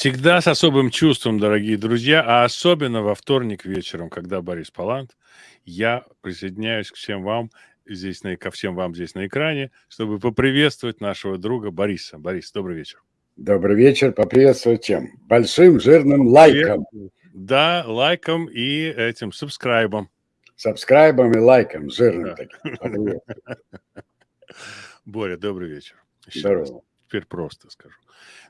Всегда с особым чувством, дорогие друзья, а особенно во вторник вечером, когда Борис Палант, я присоединяюсь к всем вам здесь, на, ко всем вам здесь на экране, чтобы поприветствовать нашего друга Бориса. Борис, добрый вечер. Добрый вечер. Поприветствовать чем? Большим жирным лайком. Да, лайком и этим, сабскрайбом. Сабскрайбом и лайком, жирным да. Боря, добрый вечер. Здорово. Теперь просто скажу.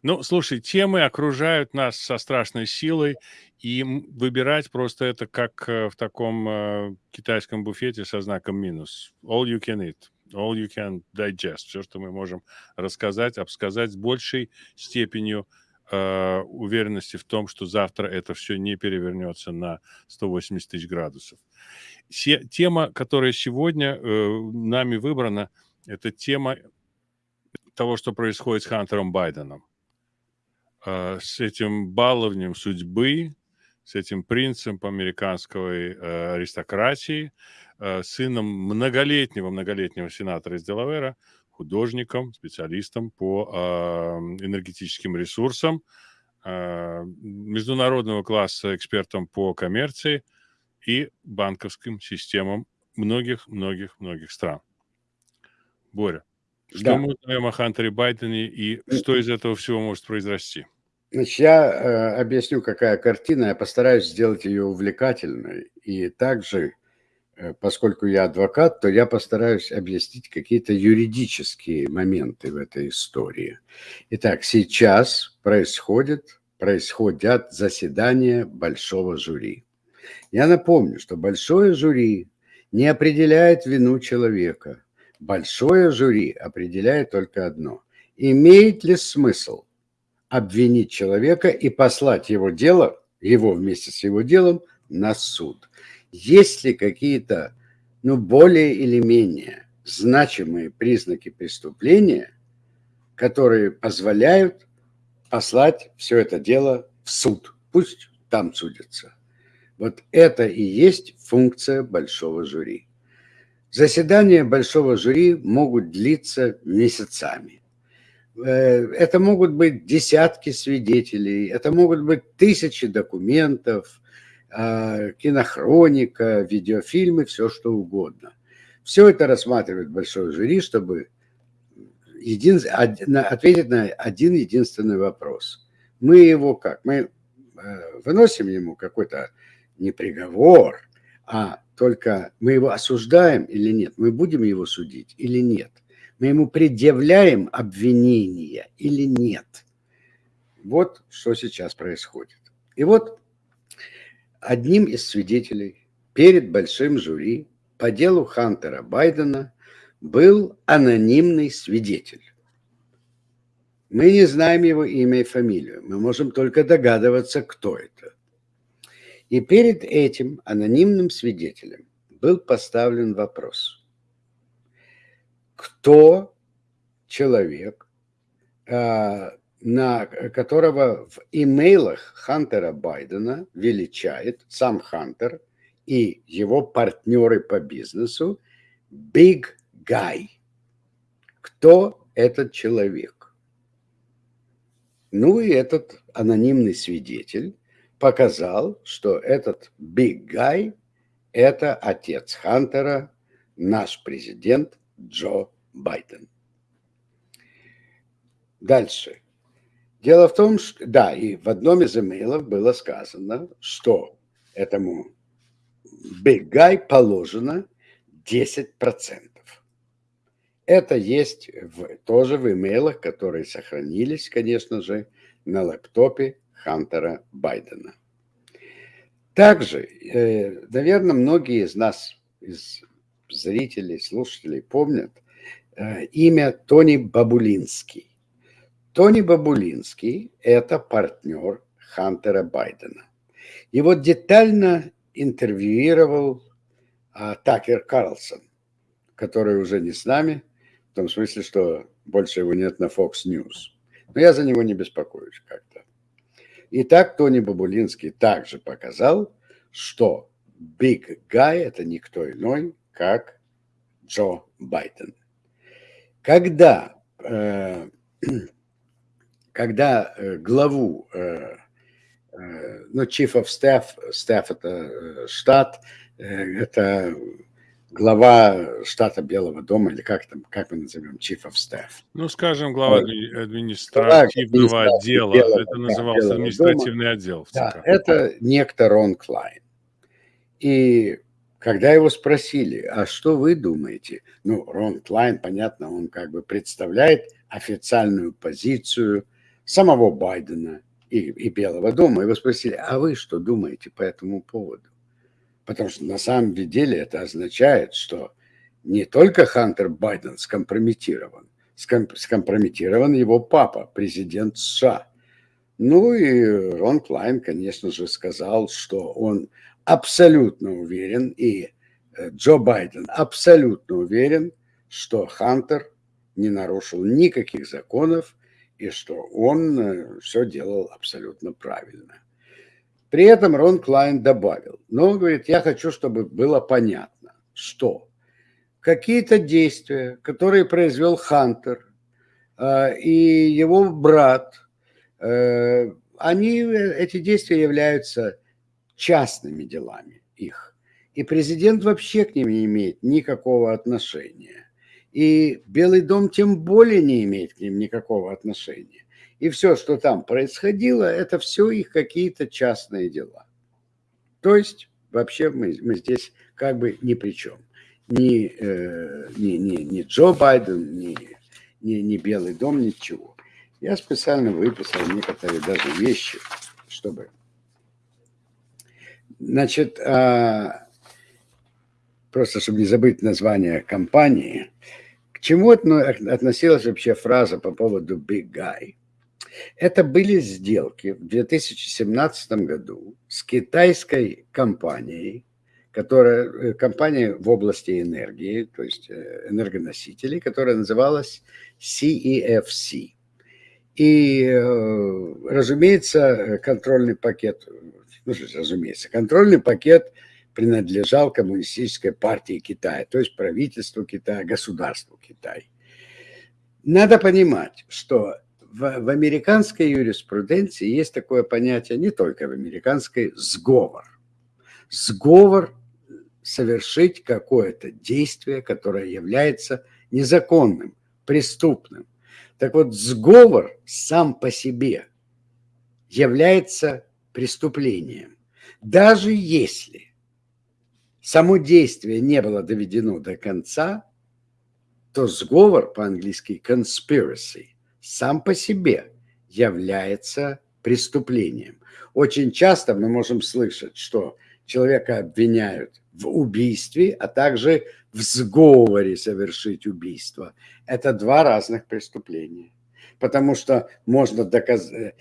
Ну, слушай, темы окружают нас со страшной силой, и выбирать просто это как э, в таком э, китайском буфете со знаком минус. All you can eat, all you can digest. Все, что мы можем рассказать, обсказать с большей степенью э, уверенности в том, что завтра это все не перевернется на 180 тысяч градусов. Се тема, которая сегодня э, нами выбрана, это тема того, что происходит с Хантером Байденом. А, с этим баловнем судьбы, с этим принцем американской э, аристократии, э, сыном многолетнего, многолетнего сенатора из Делавера, художником, специалистом по а, энергетическим ресурсам, а, международного класса экспертом по коммерции и банковским системам многих-многих-многих стран. Боря, что да. мы знаем о Хантере Байдене и что из этого всего может произрасти? Значит, я э, объясню, какая картина. Я постараюсь сделать ее увлекательной. И также, э, поскольку я адвокат, то я постараюсь объяснить какие-то юридические моменты в этой истории. Итак, сейчас происходит, происходят заседания большого жюри. Я напомню, что большое жюри не определяет вину человека – Большое жюри определяет только одно. Имеет ли смысл обвинить человека и послать его дело, его вместе с его делом, на суд? Есть ли какие-то, ну, более или менее значимые признаки преступления, которые позволяют послать все это дело в суд? Пусть там судятся. Вот это и есть функция большого жюри. Заседания большого жюри могут длиться месяцами. Э, это могут быть десятки свидетелей, это могут быть тысячи документов, а, кинохроника, видеофильмы, все что угодно. Все это рассматривает большое жюри, чтобы един, ответить на один единственный вопрос. Мы его как? Мы э, выносим ему какой-то не приговор, а только мы его осуждаем или нет, мы будем его судить или нет, мы ему предъявляем обвинения или нет. Вот что сейчас происходит. И вот одним из свидетелей перед большим жюри по делу Хантера Байдена был анонимный свидетель. Мы не знаем его имя и фамилию, мы можем только догадываться, кто это. И перед этим анонимным свидетелем был поставлен вопрос. Кто человек, а, на которого в имейлах Хантера Байдена величает сам Хантер и его партнеры по бизнесу Big Guy. Кто этот человек? Ну и этот анонимный свидетель показал, что этот big guy – это отец Хантера, наш президент Джо Байден. Дальше. Дело в том, что, да, и в одном из имейлов было сказано, что этому big guy положено 10%. Это есть в, тоже в имейлах, которые сохранились, конечно же, на лэптопе Хантера Байдена. Также, э, наверное, многие из нас, из зрителей, слушателей помнят э, имя Тони Бабулинский. Тони Бабулинский – это партнер Хантера Байдена. Его детально интервьюировал а, Такер Карлсон, который уже не с нами, в том смысле, что больше его нет на Fox News. Но я за него не беспокоюсь как-то. И так Тони Бабулинский также показал, что Big Guy – это никто иной, как Джо Байден. Когда, э, когда э, главу, э, э, ну, chief of staff, staff это штат, это глава штата Белого дома, или как там, как мы назовем, chief of staff. Ну, скажем, глава административного отдела, Белого, это назывался да, административный дома. отдел. Да, это некто Рон Клайн. И когда его спросили, а что вы думаете? Ну, Рон Клайн, понятно, он как бы представляет официальную позицию самого Байдена и, и Белого дома. Его спросили, а вы что думаете по этому поводу? Потому что на самом деле это означает, что не только Хантер Байден скомпрометирован, скомпрометирован его папа, президент США. Ну и Рон Клайн, конечно же, сказал, что он абсолютно уверен, и э, Джо Байден абсолютно уверен, что Хантер не нарушил никаких законов и что он э, все делал абсолютно правильно. При этом Рон Клайн добавил, но он говорит, я хочу, чтобы было понятно, что какие-то действия, которые произвел Хантер э, и его брат, э, они, эти действия являются частными делами их. И президент вообще к ним не имеет никакого отношения. И Белый дом тем более не имеет к ним никакого отношения. И все, что там происходило, это все их какие-то частные дела. То есть вообще мы, мы здесь как бы ни при чем. Ни, э, ни, ни, ни Джо Байден, ни, ни, ни Белый дом, ничего. Я специально выписал некоторые даже вещи, чтобы... Значит, а, просто чтобы не забыть название компании, к чему относилась вообще фраза по поводу Big Guy? Это были сделки в 2017 году с китайской компанией, которая, э, компания в области энергии, то есть э, энергоносителей, которая называлась CEFC. И, э, разумеется, контрольный пакет, ну, разумеется, контрольный пакет принадлежал коммунистической партии Китая, то есть правительству Китая, государству Китая. Надо понимать, что в, в американской юриспруденции есть такое понятие, не только в американской, сговор. Сговор совершить какое-то действие, которое является незаконным, преступным. Так вот, сговор сам по себе является преступлением. Даже если само действие не было доведено до конца, то сговор по-английски conspiracy сам по себе является преступлением. Очень часто мы можем слышать, что человека обвиняют в убийстве, а также в сговоре совершить убийство. Это два разных преступления. Потому что можно доказать,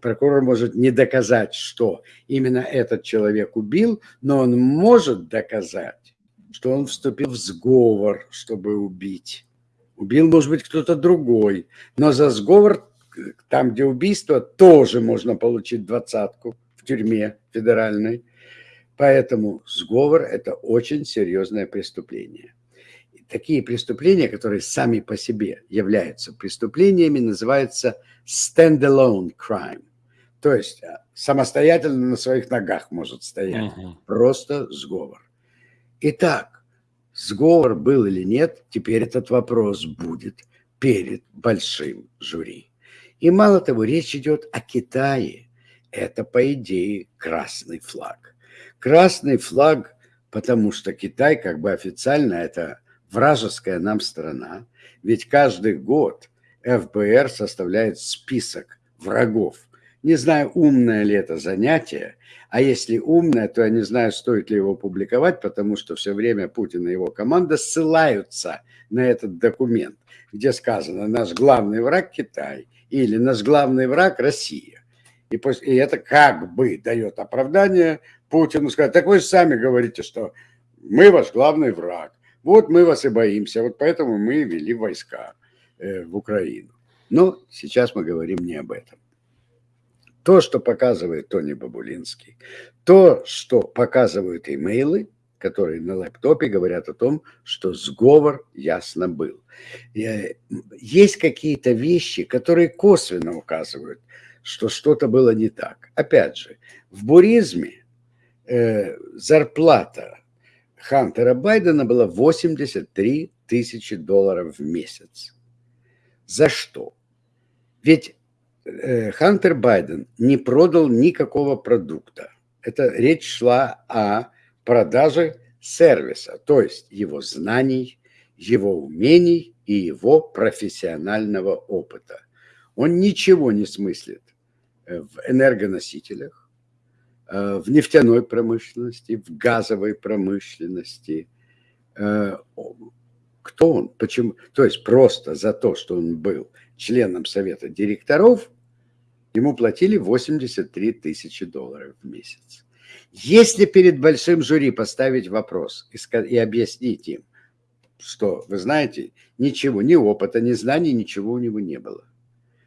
прокурор может не доказать, что именно этот человек убил, но он может доказать, что он вступил в сговор, чтобы убить. Убил, может быть, кто-то другой. Но за сговор, там, где убийство, тоже можно получить двадцатку в тюрьме федеральной. Поэтому сговор – это очень серьезное преступление. И такие преступления, которые сами по себе являются преступлениями, называются stand-alone crime. То есть а, самостоятельно на своих ногах может стоять. Угу. Просто сговор. Итак, Сговор был или нет, теперь этот вопрос будет перед большим жюри. И мало того, речь идет о Китае. Это, по идее, красный флаг. Красный флаг, потому что Китай как бы официально это вражеская нам страна. Ведь каждый год ФБР составляет список врагов. Не знаю, умное ли это занятие, а если умная, то я не знаю, стоит ли его публиковать, потому что все время Путин и его команда ссылаются на этот документ, где сказано «наш главный враг Китай» или «наш главный враг Россия». И, после, и это как бы дает оправдание Путину сказать, так вы же сами говорите, что мы ваш главный враг, вот мы вас и боимся, вот поэтому мы вели войска э, в Украину. Но сейчас мы говорим не об этом то, что показывает Тони Бабулинский, то, что показывают имейлы, которые на лэптопе говорят о том, что сговор ясно был. Э, есть какие-то вещи, которые косвенно указывают, что что-то было не так. Опять же, в буризме э, зарплата Хантера Байдена была 83 тысячи долларов в месяц. За что? Ведь Хантер Байден не продал никакого продукта. Это речь шла о продаже сервиса, то есть его знаний, его умений и его профессионального опыта. Он ничего не смыслит э, в энергоносителях, э, в нефтяной промышленности, в газовой промышленности. Э, кто он? Почему? То есть просто за то, что он был членом совета директоров, ему платили 83 тысячи долларов в месяц. Если перед большим жюри поставить вопрос и, объяснить им, что, вы знаете, ничего, ни опыта, ни знаний, ничего у него не было.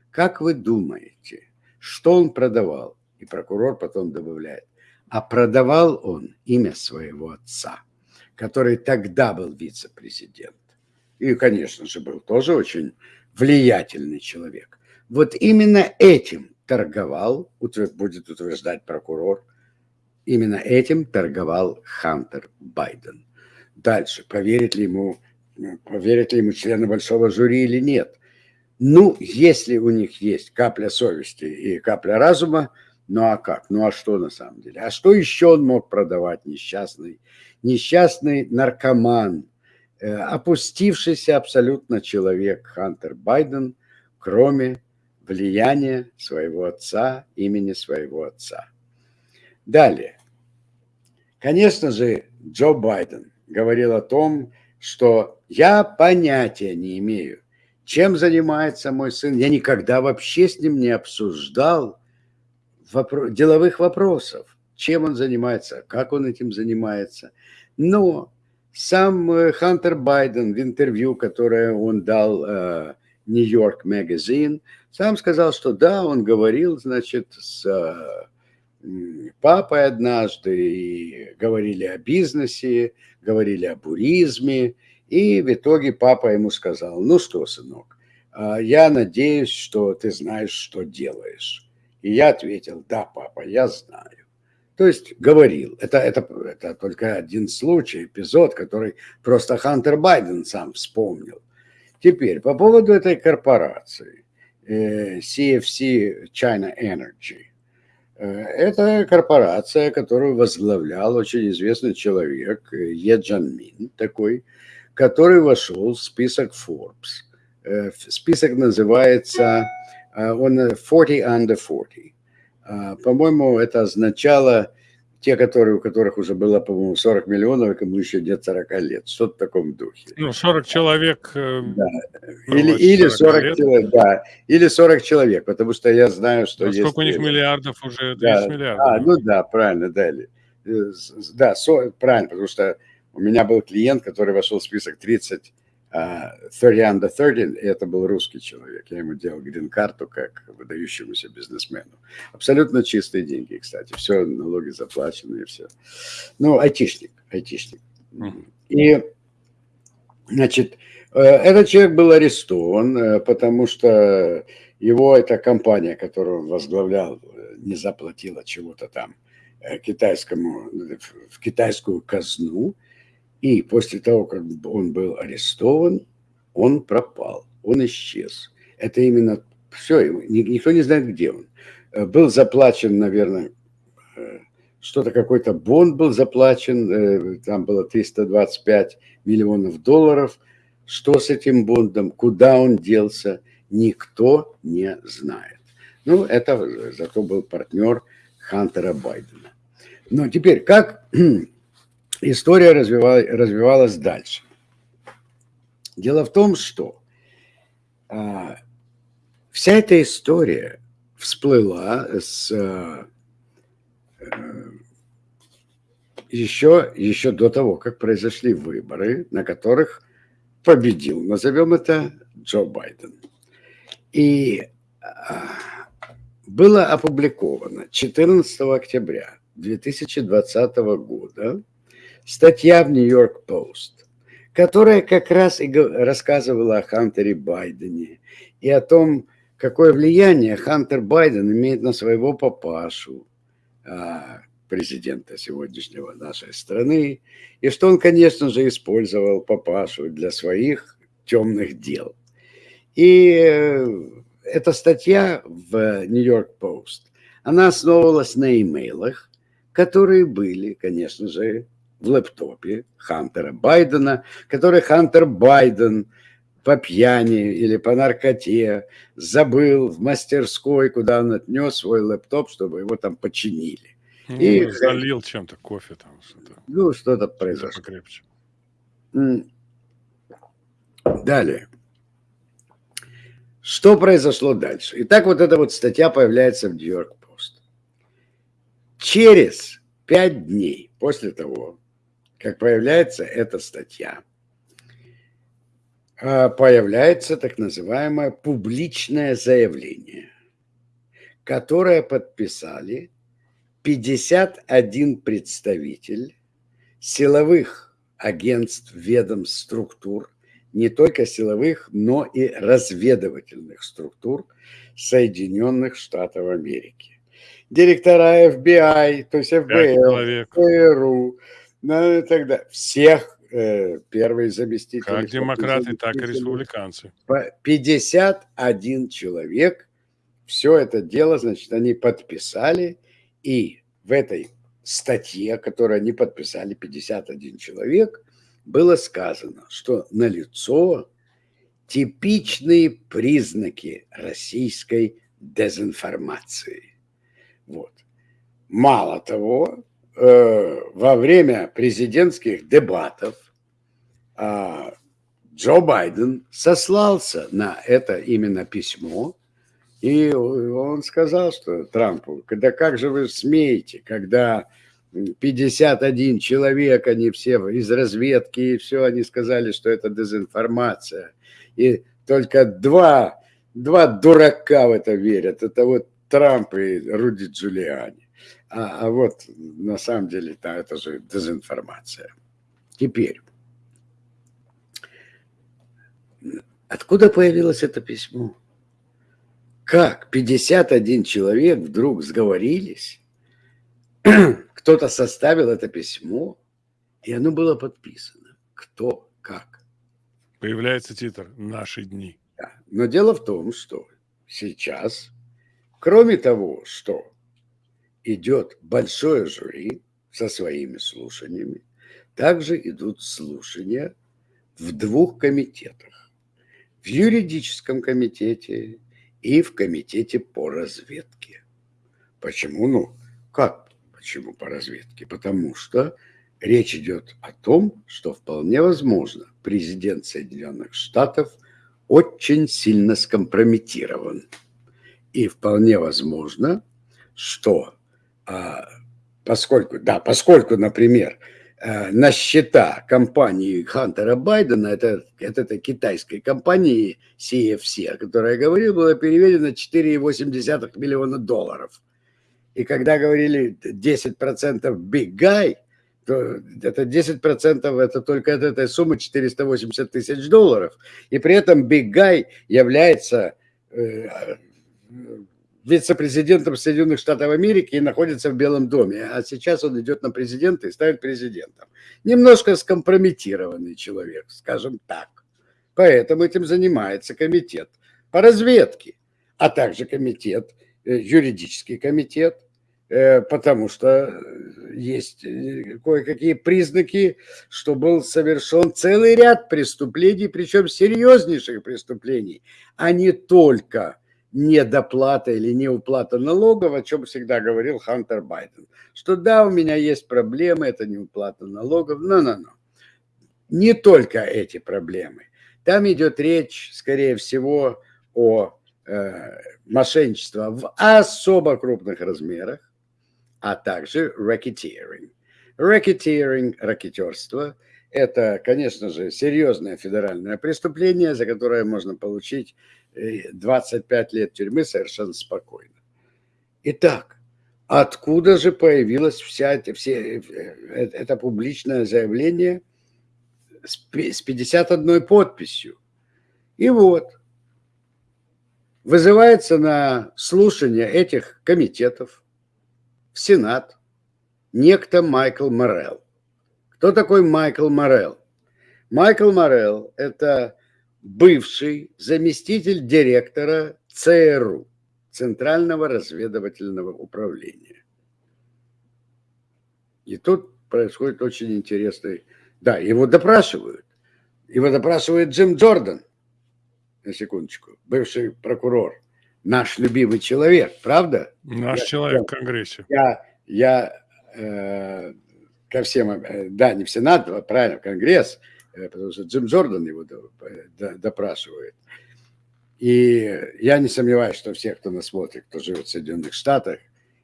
Как вы думаете, что он продавал? И прокурор потом добавляет, а продавал он имя своего отца, который тогда был вице-президент. И, конечно же, был тоже очень влиятельный человек. Вот именно этим торговал, будет утверждать прокурор, Именно этим торговал Хантер Байден. Дальше, поверит ли ему, поверят ли ему члены большого жюри или нет. Ну, если у них есть капля совести и капля разума, ну а как? Ну а что на самом деле? А что еще он мог продавать несчастный? Несчастный наркоман, э, опустившийся абсолютно человек Хантер Байден, кроме влияния своего отца, имени своего отца. Далее. Конечно же, Джо Байден говорил о том, что я понятия не имею, чем занимается мой сын. Я никогда вообще с ним не обсуждал вопро- деловых вопросов, чем он занимается, как он этим занимается. Но сам э, Хантер Байден в интервью, которое он дал Нью-Йорк uh, Magazine, сам сказал, что да, он говорил, значит, с uh, папой однажды, и говорили о бизнесе, говорили о буризме, и в итоге папа ему сказал, ну что, сынок, а, я надеюсь, что ты знаешь, что делаешь. И я ответил, да, папа, я знаю. То есть говорил. Это, это, это только один случай, эпизод, который просто Хантер Байден сам вспомнил. Теперь по поводу этой корпорации CFC э, China Energy. Э, это корпорация, которую возглавлял очень известный человек, э, Е Джанмин такой, который вошел в список Forbes. Список называется, он 40 under 40. По-моему, это означало те, которые, у которых уже было, по-моему, 40 миллионов, и кому еще нет 40 лет. Что-то в таком духе. Ну, 40 человек. Э, да. Или, или 40, 40 человек, да. Или 40 человек, потому что я знаю, что ну, есть... Сколько у них миллиардов уже? 30 да. миллиардов. А, ну да, правильно, дали. Э, да, со, правильно, потому что у меня был клиент, который вошел в список 30 30 under 30, и это был русский человек. Я ему делал грин-карту как выдающемуся бизнесмену. Абсолютно чистые деньги, кстати. Все, налоги заплачены и все. Ну, айтишник, айтишник. И, значит, э, этот человек был арестован, э, потому что его эта компания, которую он возглавлял, э, не заплатила чего-то там китайскому, в китайскую казну, и после того, как он был арестован, он пропал, он исчез. Это именно все, никто не знает, где он. Э, был заплачен, наверное, э, что-то какой-то бонд был заплачен, э, там было 325 миллионов долларов. Что с этим бондом, куда он делся, никто не знает. Ну, это зато был партнер Хантера Байдена. Но теперь, как история развивалась, развивалась дальше. Дело в том, что а, вся эта история всплыла с а, еще, еще до того, как произошли выборы, на которых победил, назовем это, Джо Байден. И а, было опубликовано 14 октября 2020 года статья в Нью-Йорк Пост, которая как раз и рассказывала о Хантере Байдене и о том, какое влияние Хантер Байден имеет на своего папашу, а, президента сегодняшнего нашей страны, и что он, конечно же, использовал папашу для своих темных дел. И э, эта статья в Нью-Йорк Пост, она основывалась на имейлах, которые были, конечно же, в лэптопе Хантера Байдена, который Хантер Байден по пьяни или по наркоте забыл в мастерской, куда он отнес свой лэптоп, чтобы его там починили. Ну, и залил чем-то кофе там что-то. Ну, что-то произошло. Покрепче. Далее. Что произошло дальше? Итак, вот эта вот статья появляется в Нью-Йорк Пост. Через пять дней после того, как появляется эта статья, а, появляется так называемое публичное заявление, которое подписали 51 представитель силовых агентств, ведомств, структур, не только силовых, но и разведывательных структур Соединенных Штатов Америки. Директора FBI, то есть ФБР, ФРУ, ну далее. Всех э, первые заместители. Как демократы, так и республиканцы. 51 человек. Все это дело, значит, они подписали. И в этой статье, которую они подписали, 51 человек, было сказано, что налицо типичные признаки российской дезинформации. Вот. Мало того, э, во время президентских дебатов э, Джо Байден сослался на это именно письмо, и он сказал, что Трампу, когда как же вы смеете, когда 51 человек, они все из разведки, и все, они сказали, что это дезинформация. И только два, два дурака в это верят. Это вот Трамп и Руди Джулиани. А, а вот на самом деле да, это же дезинформация. Теперь, откуда появилось это письмо? Как 51 человек вдруг сговорились кто-то составил это письмо, и оно было подписано. Кто, как. Появляется титр «Наши дни». Да. Но дело в том, что сейчас, кроме того, что идет большое жюри со своими слушаниями, также идут слушания в двух комитетах. В юридическом комитете и в комитете по разведке. Почему? Ну, как Почему по разведке? Потому что речь идет о том, что вполне возможно президент Соединенных Штатов очень сильно скомпрометирован. И вполне возможно, что поскольку, да, поскольку, например, а, на счета компании Хантера Байдена, это, это, это китайской компании CFC, о которой я говорил, было переведено 4,8 миллиона долларов. И когда говорили 10% big guy, то это 10% это только от этой суммы 480 тысяч долларов. И при этом big guy является э, вице-президентом Соединенных Штатов Америки и находится в Белом доме. А сейчас он идет на президента и ставит президентом. Немножко скомпрометированный человек, скажем так. Поэтому этим занимается комитет по разведке, а также комитет Э, юридический комитет, э, потому что есть э, кое-какие признаки, что был совершен целый ряд преступлений, причем серьезнейших преступлений, а не только недоплата или неуплата налогов, о чем всегда говорил Хантер Байден. Что да, у меня есть проблемы, это неуплата налогов, но-но-но. Не только эти проблемы. Там идет речь, скорее всего, о Э, мошенничество в особо крупных размерах, а также racketeering. Racketeering, ракетерство, это, конечно же, серьезное федеральное преступление, за которое можно получить 25 э, лет тюрьмы совершенно спокойно. Итак, откуда же появилось вся эта, все, э, это публичное заявление с 51 подписью. И вот, вызывается на слушание этих комитетов в Сенат некто Майкл Морел. Кто такой Майкл Морел? Майкл Морел – это бывший заместитель директора ЦРУ, Центрального разведывательного управления. И тут происходит очень интересный... Да, его допрашивают. Его допрашивает Джим Джордан, на секундочку, бывший прокурор, наш любимый человек, правда? Наш я, человек в Конгрессе. Я, я э, ко всем, э, да, не в Сенат, а правильно, в Конгресс, потому что Джим Джордан его допрашивает. И я не сомневаюсь, что все, кто нас смотрит, кто живет в Соединенных Штатах,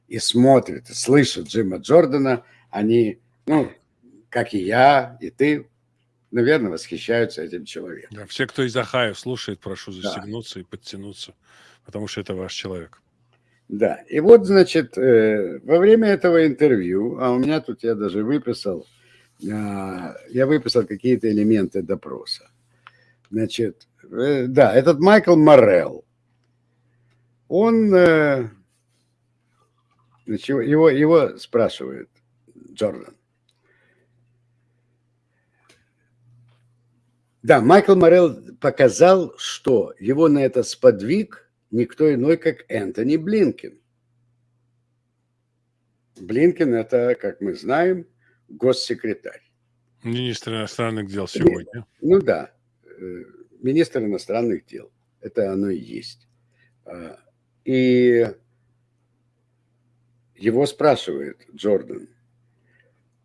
и смотрит, и слышит Джима Джордана, они, ну, как и я, и ты, наверное, восхищаются этим человеком. Да, все, кто из Ахая слушает, прошу застегнуться да. и подтянуться, потому что это ваш человек. Да, и вот, значит, э, во время этого интервью, а у меня тут я даже выписал, я выписал какие-то элементы допроса. Значит, э, да, этот Майкл Моррелл, он, э, значит, его, его спрашивает Джордан. Да, Майкл Моррелл показал, что его на это сподвиг – никто иной, как Энтони Блинкин. Блинкин – это, как мы знаем, госсекретарь. Министр иностранных дел сегодня. Ну да, э, министр иностранных дел. Это оно и есть. А, и его спрашивает Джордан,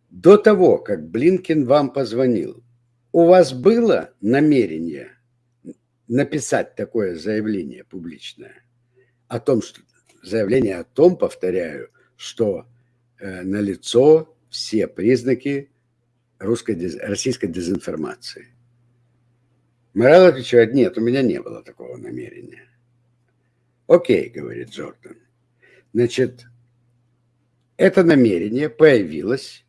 до того, как Блинкин вам позвонил, у вас было намерение написать такое заявление публичное о том, что заявление о том, повторяю, что э, налицо все признаки русской, российской дезинформации. Морал отвечает, нет, у меня не было такого намерения. Окей, говорит Джордан. Значит, это намерение появилось,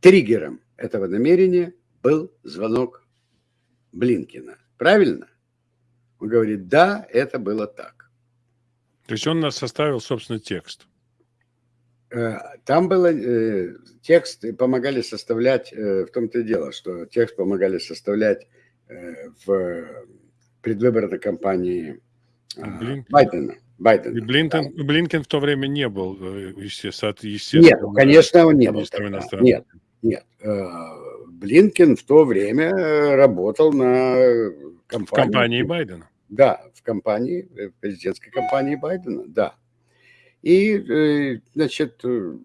триггером этого намерения был звонок Блинкина. Правильно? Он говорит, да, это было так. То есть он нас составил, собственно, текст. Э, там было э, текст, помогали составлять, э, в том-то и дело, что текст помогали составлять в предвыборной кампании Блинкен. Байдена. Байдена. И Блинкен, да. Блинкен в то время не был, естественно, Нет, конечно, он не был. Нет, нет. Блинкен в то время работал на компании. В компании Байдена. Да, в компании, в президентской компании Байдена, да. И, э, значит, э,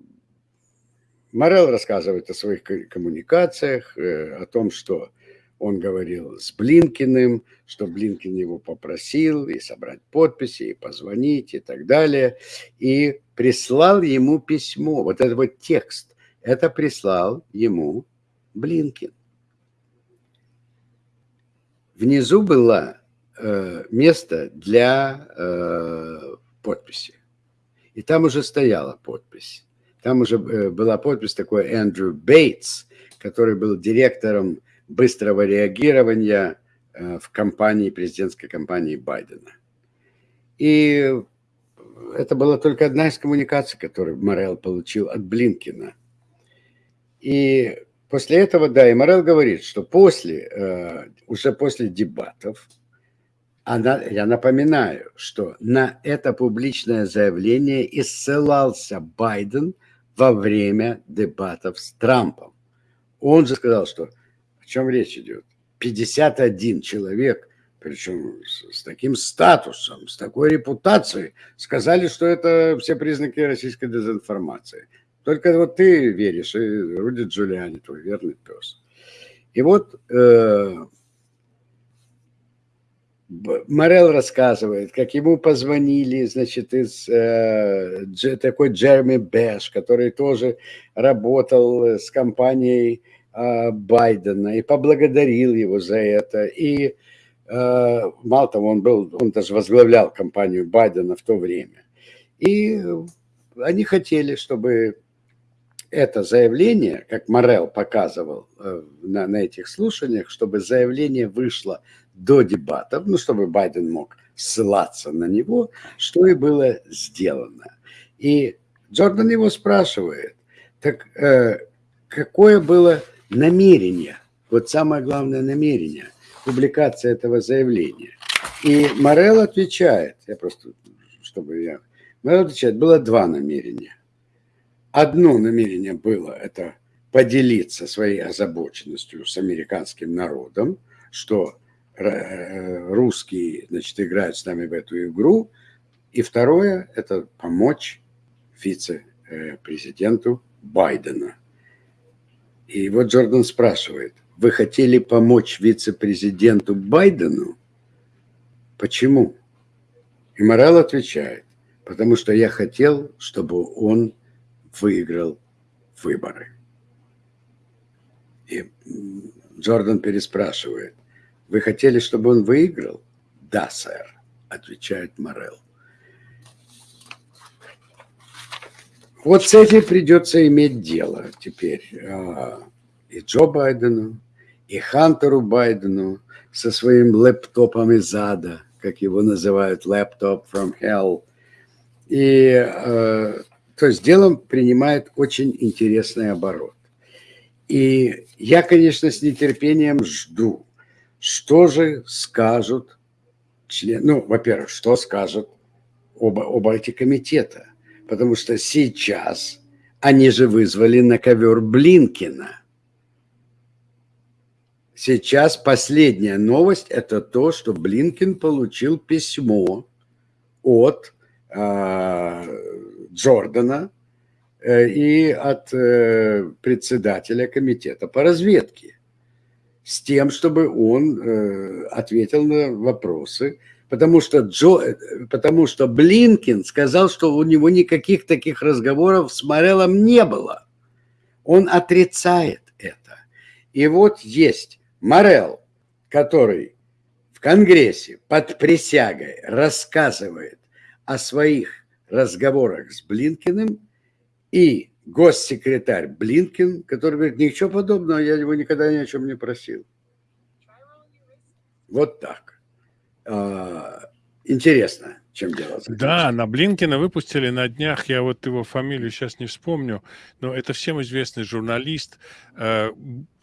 Морел рассказывает о своих коммуникациях, э, о том, что он говорил с Блинкиным, что Блинкин его попросил и собрать подписи, и позвонить, и так далее. И прислал ему письмо, вот этот вот текст, это прислал ему Блинкин. Внизу было э, место для э, подписи. И там уже стояла подпись. Там уже э, была подпись такой Эндрю Бейтс, который был директором быстрого реагирования э, в компании, президентской компании Байдена. И это была только одна из коммуникаций, которую Морел получил от Блинкина. И После этого, да, и Морел говорит, что после, э, уже после дебатов, она, я напоминаю, что на это публичное заявление и ссылался Байден во время дебатов с Трампом. Он же сказал, что о чем речь идет. 51 человек, причем с, таким статусом, с такой репутацией, сказали, что это все признаки российской дезинформации. Только вот ты веришь, и Руди Джулиани, твой верный пес. И вот э, Морел рассказывает, как ему позвонили, значит, из э, такой Джереми Бэш, который тоже работал с компанией э, Байдена и поблагодарил его за это. И э, мало того, он был, он даже возглавлял компанию Байдена в то время. И они хотели, чтобы это заявление, как Морел показывал э, на, на этих слушаниях, чтобы заявление вышло до дебатов, ну, чтобы Байден мог ссылаться на него, что и было сделано. И Джордан его спрашивает, так э, какое было намерение, вот самое главное намерение, публикация этого заявления. И Морел отвечает, я просто, чтобы я... Морел отвечает, было два намерения. Одно намерение было, это поделиться своей озабоченностью с американским народом, что русские, значит, играют с нами в эту игру. И второе – это помочь вице-президенту Байдена. И вот Джордан спрашивает, вы хотели помочь вице-президенту Байдену? Почему? И Морал отвечает, потому что я хотел, чтобы он выиграл выборы. И Джордан переспрашивает, вы хотели, чтобы он выиграл? Да, сэр, отвечает Морел. Вот с этим придется иметь дело теперь а, и Джо Байдену, и Хантеру Байдену со своим лэптопом из ада, как его называют, laptop from hell. И э, то есть дело принимает очень интересный оборот. И я, конечно, с нетерпением жду, что же скажут члены, ну, во-первых, что скажут оба, оба эти комитета потому что сейчас они же вызвали на ковер Блинкина. Сейчас последняя новость – это то, что Блинкин получил письмо от э, Джордана э, и от э, председателя комитета по разведке с тем, чтобы он э, ответил на вопросы, потому что, Джо, потому что Блинкин сказал, что у него никаких таких разговоров с Морелом не было. Он отрицает это. И вот есть Морел, который в Конгрессе под присягой рассказывает о своих разговорах с Блинкиным, и госсекретарь Блинкин, который говорит, ничего подобного, я его никогда ни о чем не просил. Вот так. А, интересно, чем дело. Да, на Блинкина выпустили на днях, я вот его фамилию сейчас не вспомню, но это всем известный журналист, э,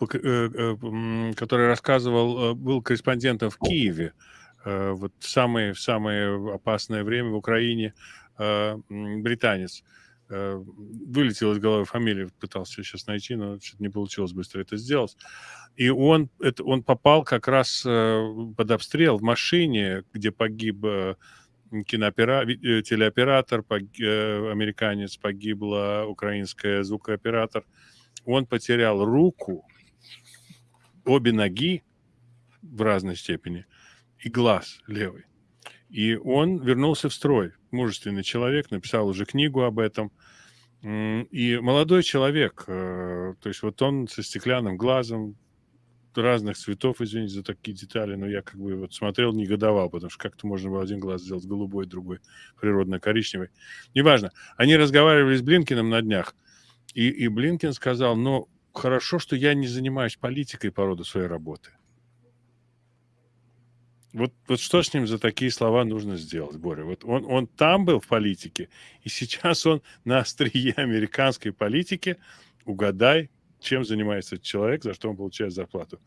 э, э, который рассказывал, был корреспондентом в Киеве, вот в самое, в самое опасное время в Украине, британец. Вылетел из головы фамилию, пытался сейчас найти, но что-то не получилось быстро это сделать. И он, это, он попал как раз э, под обстрел в машине, где погиб э, киноопера... Э, телеоператор, погиб, американец, погибла украинская звукооператор. Он потерял руку, обе ноги в разной степени и глаз левый. И он вернулся в строй. Мужественный человек, написал уже книгу об этом. И молодой человек, то есть вот он со стеклянным глазом, разных цветов, извините за такие детали, но я как бы вот смотрел, негодовал, потому что как-то можно было один глаз сделать голубой, другой природно-коричневый. Неважно. Они разговаривали с Блинкиным на днях, и, и Блинкин сказал, ну, хорошо, что я не занимаюсь политикой по роду своей работы. Вот, вот что с ним за такие слова нужно сделать, Боря? Вот он, он там был в политике, и сейчас он на острие американской политики. Угадай, чем занимается человек, за что он получает зарплату.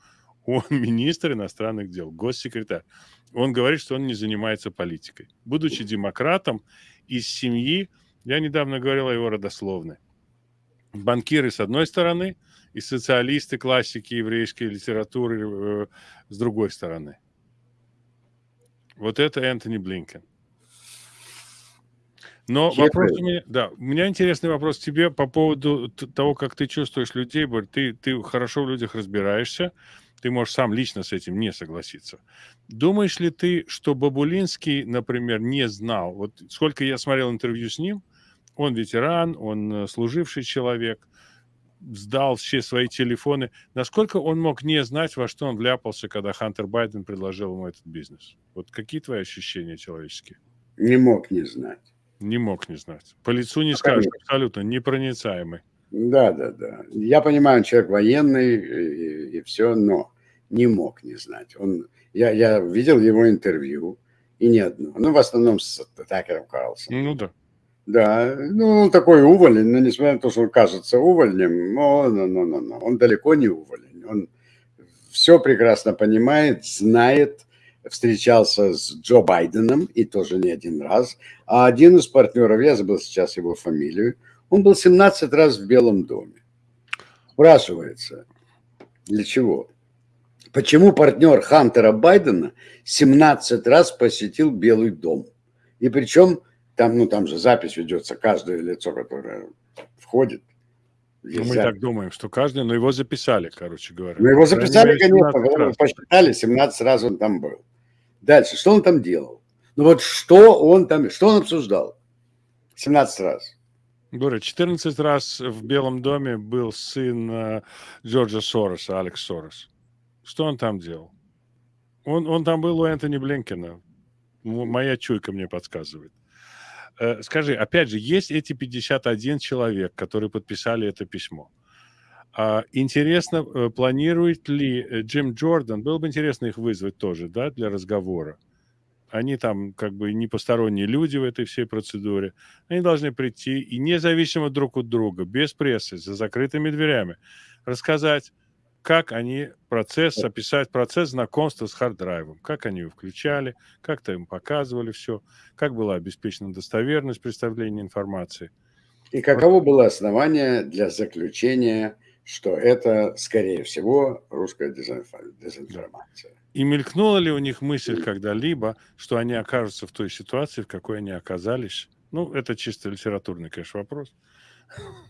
Он министр иностранных дел, госсекретарь. Он говорит, что он не занимается политикой. Будучи демократом из семьи, я недавно говорил о его родословной. Банкиры с одной стороны и социалисты, классики еврейской литературы э, с другой стороны. Вот это Энтони Блинкен. Но Я вопрос у меня, да, у меня интересный вопрос к тебе по поводу того, как ты чувствуешь людей, Борь. Ты, ты хорошо в людях разбираешься, ты можешь сам лично с этим не согласиться. Думаешь ли ты, что Бабулинский, например, не знал, вот сколько я смотрел интервью с ним, он ветеран, он э, служивший человек, сдал все свои телефоны. Насколько он мог не знать, во что он вляпался, когда Хантер Байден предложил ему этот бизнес? Вот какие твои ощущения человеческие? Не мог не знать Не мог не знать. По лицу не ну, скажешь, абсолютно непроницаемый. Да, да, да. Я понимаю, он человек военный и, и все, но не мог не знать. Он, я, я видел его интервью, и не одно. Ну, в основном с Такером Карлсоном. Ну, да. Да, ну, он такой уволень, но несмотря на то, что он кажется увольнем, но, но, но, но, но он далеко не уволень. Он все прекрасно понимает, знает, встречался с Джо Байденом, и тоже не один раз. А один из партнеров, я забыл сейчас его фамилию, он был 17 раз в Белом доме. Спрашивается, для чего? Почему партнер Хантера Байдена 17 раз посетил Белый дом? И причем там, ну, там же запись ведется, каждое лицо, которое входит. Ну, мы так думаем, что каждый, но его записали, короче говоря. Ну, его записали, конечно, посчитали, 17 раз он там был. Дальше, что он там делал? Ну вот что он там, что он обсуждал? 17 раз. Боря, 14 раз в Белом доме был сын э, Джорджа Сороса, Алекс Сорос. Что он там делал? Он, он там был у Энтони Блинкина. Моя чуйка мне подсказывает. Э, скажи, опять же, есть эти 51 человек, которые подписали это письмо. А, интересно, э, планирует ли э, Джим Джордан, было бы интересно их вызвать тоже, да, для разговора. Они там как бы не посторонние люди в этой всей процедуре. Они должны прийти и независимо друг от друга, без прессы, за закрытыми дверями, рассказать, как они процесс, описать процесс знакомства с харддрайвом, как они его включали, как-то им показывали все, как была обеспечена достоверность представления информации. И каково было основание для заключения что это, скорее всего, русская дезинформация. И мелькнула ли у них мысль когда-либо, что они окажутся в той ситуации, в какой они оказались? Ну, это чисто литературный, конечно, вопрос.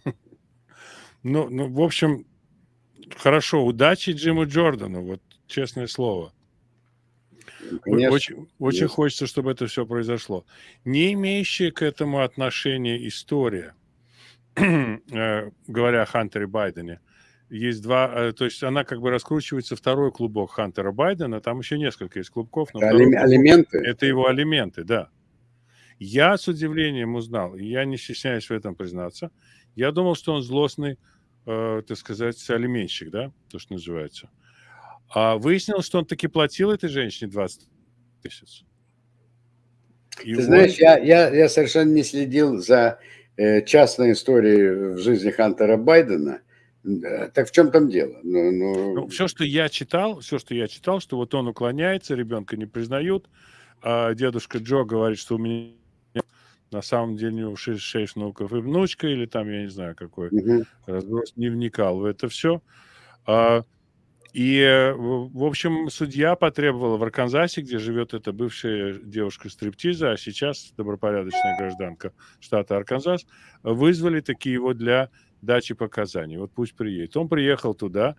Ну, ну, в общем, хорошо, удачи Джиму Джордану, вот честное слово. Конечно, очень очень хочется, чтобы это все произошло. Не имеющая к этому отношения история, э, говоря о Хантере Байдене, есть два, э, то есть она как бы раскручивается второй клубок Хантера Байдена, там еще несколько есть клубков. Но это алименты? Это его алименты, да. Я с удивлением узнал, и я не стесняюсь в этом признаться, я думал, что он злостный, э, так сказать, алименщик, да, то, что называется. А выяснилось, что он таки платил этой женщине 20 тысяч. Ты он... знаешь, я, я, я совершенно не следил за э, частной историей в жизни Хантера Байдена – так в чем там дело? Ну, ну... Ну, все, что я читал, все, что я читал, что вот он уклоняется, ребенка не признают, а дедушка Джо говорит, что у меня на самом деле у него 6, 6 внуков и внучка, или там, я не знаю, какой угу. разброс, не вникал в это все. А, и, в общем, судья потребовала в Арканзасе, где живет эта бывшая девушка стриптиза, а сейчас добропорядочная гражданка штата Арканзас, вызвали такие его для дачи показаний. Вот пусть приедет. Он приехал туда,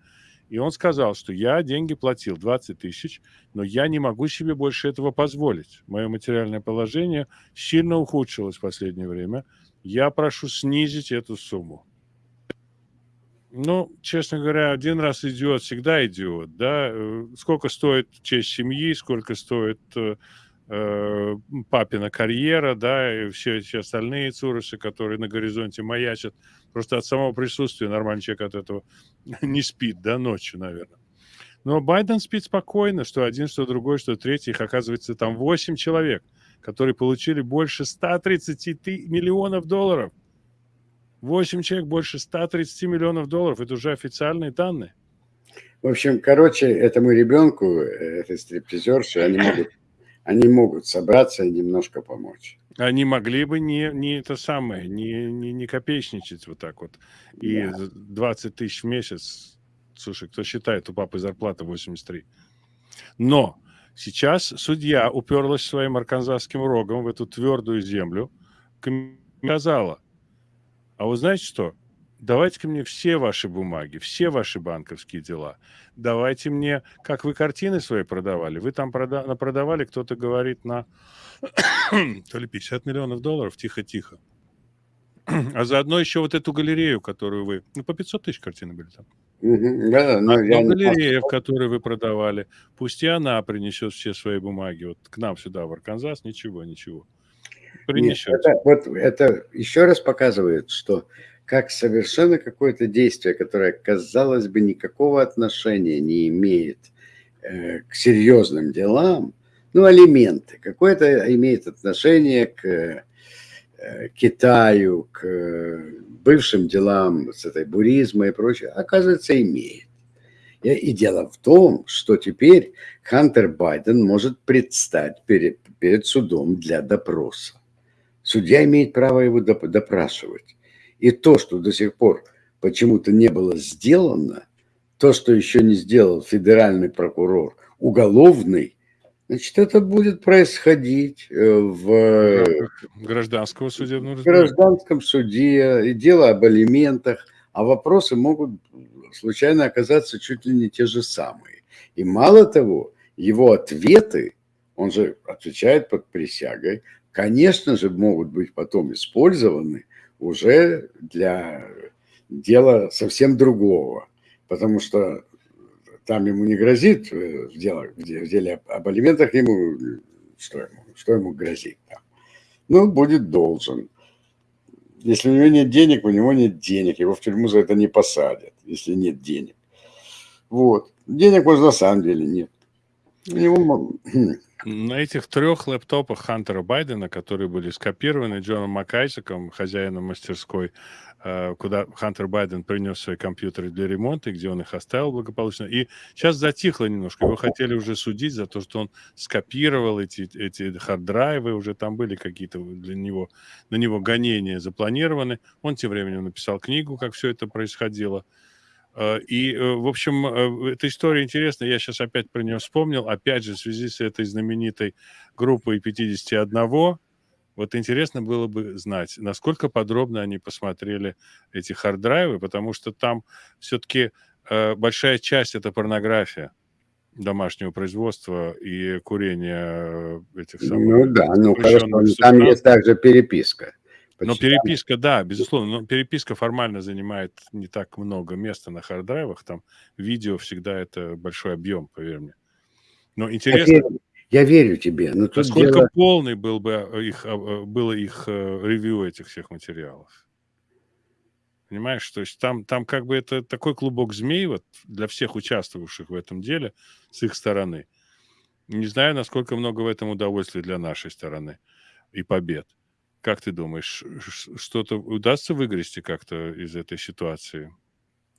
и он сказал, что я деньги платил, 20 тысяч, но я не могу себе больше этого позволить. Мое материальное положение сильно ухудшилось в последнее время. Я прошу снизить эту сумму. Ну, честно говоря, один раз идиот, всегда идиот, да. Э, сколько стоит честь семьи, сколько стоит э, папина карьера, да, и все эти остальные цурыши, которые на горизонте маячат. Просто от самого присутствия нормальный человек от этого не спит, да, ночью, наверное. Но Байден спит спокойно, что один, что другой, что третий. Их, оказывается, там 8 человек, которые получили больше 130 миллионов долларов. 8 человек больше 130 миллионов долларов. Это уже официальные данные. В общем, короче, этому ребенку, э, этой стриптизерши, они могут они могут собраться и немножко помочь. Они могли бы не, не это самое, не, не, не копеечничать вот так вот. И да. 20 тысяч в месяц, слушай, кто считает, у папы зарплата 83. Но сейчас судья уперлась своим арканзасским рогом в эту твердую землю, сказала, а вы знаете что, давайте-ка мне все ваши бумаги, все ваши банковские дела. Давайте мне, как вы картины свои продавали. Вы там прода продавали, кто-то говорит, на то ли 50 миллионов долларов, тихо-тихо. А заодно еще вот эту галерею, которую вы... Ну, по 500 тысяч картины были там. Да, но а я галерея, в которой вы продавали, пусть и она принесет все свои бумаги вот к нам сюда, в Арканзас, ничего, ничего. принесет. Это, вот это еще раз показывает, что как совершенно какое-то действие, которое, казалось бы, никакого отношения не имеет э, к серьезным делам, ну, алименты, какое-то имеет отношение к э, Китаю, к э, бывшим делам с этой буризмой и прочее, оказывается, имеет. И дело в том, что теперь Хантер Байден может предстать перед, перед судом для допроса. Судья имеет право его допрашивать. И то, что до сих пор почему-то не было сделано, то, что еще не сделал федеральный прокурор, уголовный, значит, это будет происходить э, в гражданского судебного в гражданском суде, и дело об алиментах, а вопросы могут случайно оказаться чуть ли не те же самые. И мало того, его ответы, он же отвечает под присягой, конечно же, могут быть потом использованы уже для дела совсем другого, потому что там ему не грозит э, в, деле, в деле об алиментах ему что ему, что ему грозит там. Ну, будет должен. Если у него нет денег, у него нет денег, его в тюрьму за это не посадят, если нет денег. Вот. Денег, может, на самом деле нет. У него на этих трех лэптопах Хантера Байдена, которые были скопированы Джоном Макайсаком, хозяином мастерской, э, куда Хантер Байден принес свои компьютеры для ремонта, где он их оставил благополучно. И сейчас затихло немножко. Его хотели уже судить за то, что он скопировал эти, эти хард-драйвы, уже там были какие-то для него, на него гонения запланированы. Он тем временем написал книгу, как все это происходило. Э, и, э, в общем, э, эта история интересная. Я сейчас опять про нее вспомнил. Опять же, в связи с этой знаменитой группой 51. Вот интересно было бы знать, насколько подробно они посмотрели эти хард-драйвы, потому что там все-таки большая часть это порнография домашнего производства и курения этих самых... Ну да, ну хорошо, там есть также переписка. Но переписка, да, безусловно, но переписка формально занимает не так много места на харддрайвах, там видео всегда это большой объем, поверь мне. Но интересно... Я верю, я верю тебе. Но насколько дело... полный был бы их, а, а, было их э, ревью этих всех материалов? Понимаешь, то есть там, там как бы это такой клубок змей вот для всех участвовавших в этом деле с их стороны. Не знаю, насколько много в этом удовольствия для нашей стороны и побед. Как ты думаешь, что-то удастся выгрести как-то из этой ситуации?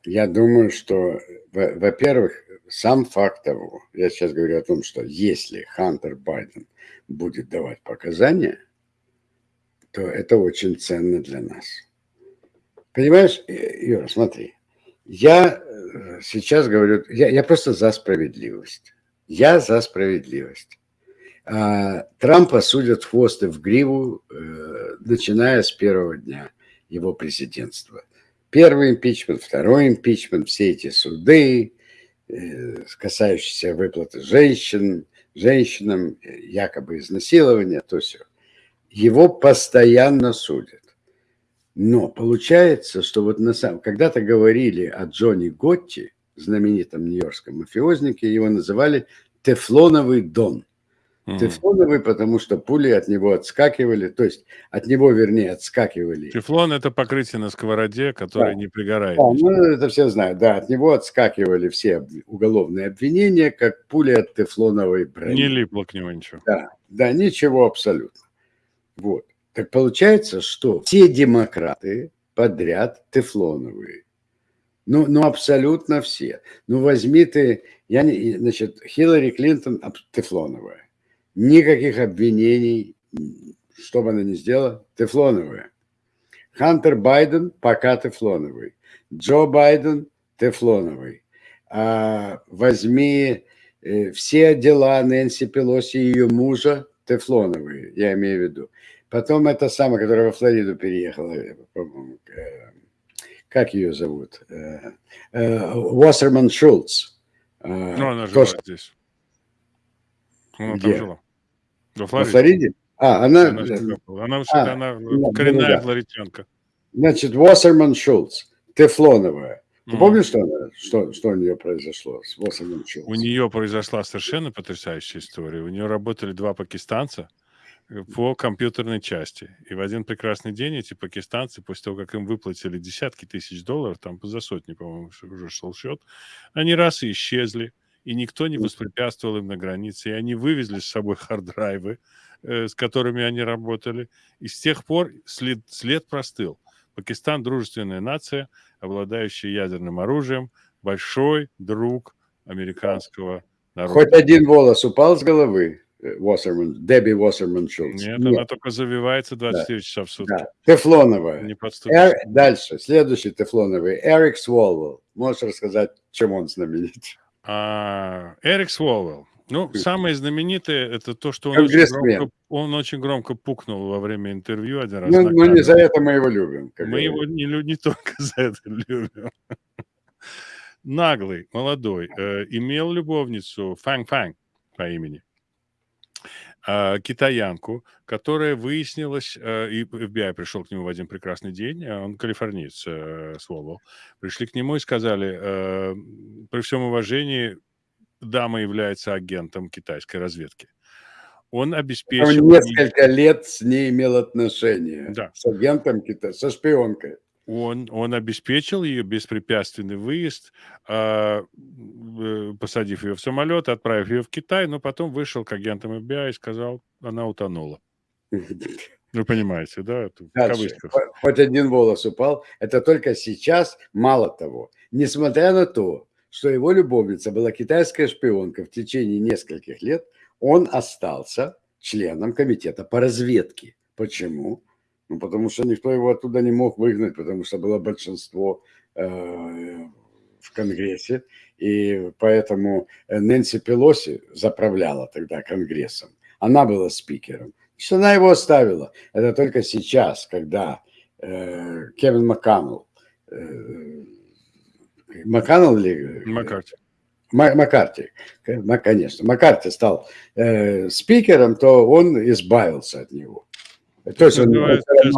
Я думаю, что, во-первых, сам факт того, я сейчас говорю о том, что если Хантер Байден будет давать показания, то это очень ценно для нас. Понимаешь, Юра, смотри, я э, сейчас говорю, я, я просто за справедливость. Я за справедливость. А, Трампа судят в хвост и в гриву, э, начиная с первого дня его президентства. Первый импичмент, второй импичмент, все эти суды, э, касающиеся выплаты женщин, женщинам, якобы изнасилования, то все. Его постоянно судят. Но получается, что вот на самом... Когда-то говорили о Джонни Готти, знаменитом нью-йоркском мафиознике, его называли «тефлоновый дон». Угу. Тефлоновый, потому что пули от него отскакивали, то есть от него, вернее, отскакивали. Тефлон – это покрытие на сковороде, которое да. не пригорает. Да, ну, это все знают, да, от него отскакивали все уголовные обвинения, как пули от тефлоновой брони. Не липло к нему ничего. Да, да, ничего абсолютно. Вот. Так получается, что все демократы подряд тефлоновые. Ну, ну, абсолютно все. Ну, возьми ты, я не, значит, Хиллари Клинтон тефлоновая. Никаких обвинений, что бы она ни сделала, тефлоновая. Хантер Байден пока тефлоновый. Джо Байден тефлоновый. А, возьми э, все дела Нэнси Пелоси и ее мужа тефлоновые, я имею в виду. Потом это самая, которая во Флориду переехала, э, по-моему, э, как ее зовут? Э, э, Уоссерман Шулц. Э, ну, она жила то, здесь. Она Где? там жила. Во Флориде? Во Флориде? А, она... Она, она, а, она коренная да, флоритянка. Значит, Уоссерман Шулц, тефлоновая. Ты mm. помнишь, что, она, что, что у нее произошло с Уоссерман Шулц? У нее произошла совершенно потрясающая история. У нее работали два пакистанца, по компьютерной части. И в один прекрасный день эти пакистанцы, после того, как им выплатили десятки тысяч долларов, там за сотни, по-моему, уже шел счет, они раз и исчезли, и никто не воспрепятствовал им на границе, и они вывезли с собой хард-драйвы, э, с которыми они работали, и с тех пор след, след простыл. Пакистан – дружественная нация, обладающая ядерным оружием, большой друг американского народа. Хоть один волос упал с головы? Уоссерман, Дебби Уоссерман Шулц. Нет, Нет, она только завивается 24 да. часа в сутки. Да. Тефлоновая. Не Эр... Дальше, следующий тефлоновый. Эрик Сволвелл. Можешь рассказать, чем он знаменит? А, Эрик Сволвелл. Ну, самое знаменитое это то, что он очень, громко, он очень громко пукнул во время интервью один раз. Ну, ну не за это мы его любим. Мы его не, не только за это любим. Наглый, молодой, э, имел любовницу Фанг Фанг по имени. А, китаянку, которая выяснилась, э, и FBI пришел к нему в один прекрасный день, а он калифорниец, э, пришли к нему и сказали, э, при всем уважении, дама является агентом китайской разведки. Он обеспечил... Он несколько лет с ней имел отношения. Да. С агентом Китая, со шпионкой он, он обеспечил ее беспрепятственный выезд, э, посадив ее в самолет, отправив ее в Китай, но потом вышел к агентам FBI и сказал, она утонула. Вы понимаете, да? Дальше. Хоть один волос упал. Это только сейчас, мало того, несмотря на то, что его любовница была китайская шпионка в течение нескольких лет, он остался членом комитета по разведке. Почему? Ну, потому что никто его оттуда не мог выгнать, потому что было большинство э, в Конгрессе. И поэтому Нэнси Пелоси заправляла тогда Конгрессом. Она была спикером. Что она его оставила. Это только сейчас, когда э, Кевин МакКоннелл, э, МакКоннелл или... Маккарти. Маккарти, конечно, Маккарти стал э, спикером, то он избавился от него. То есть называют, сейчас,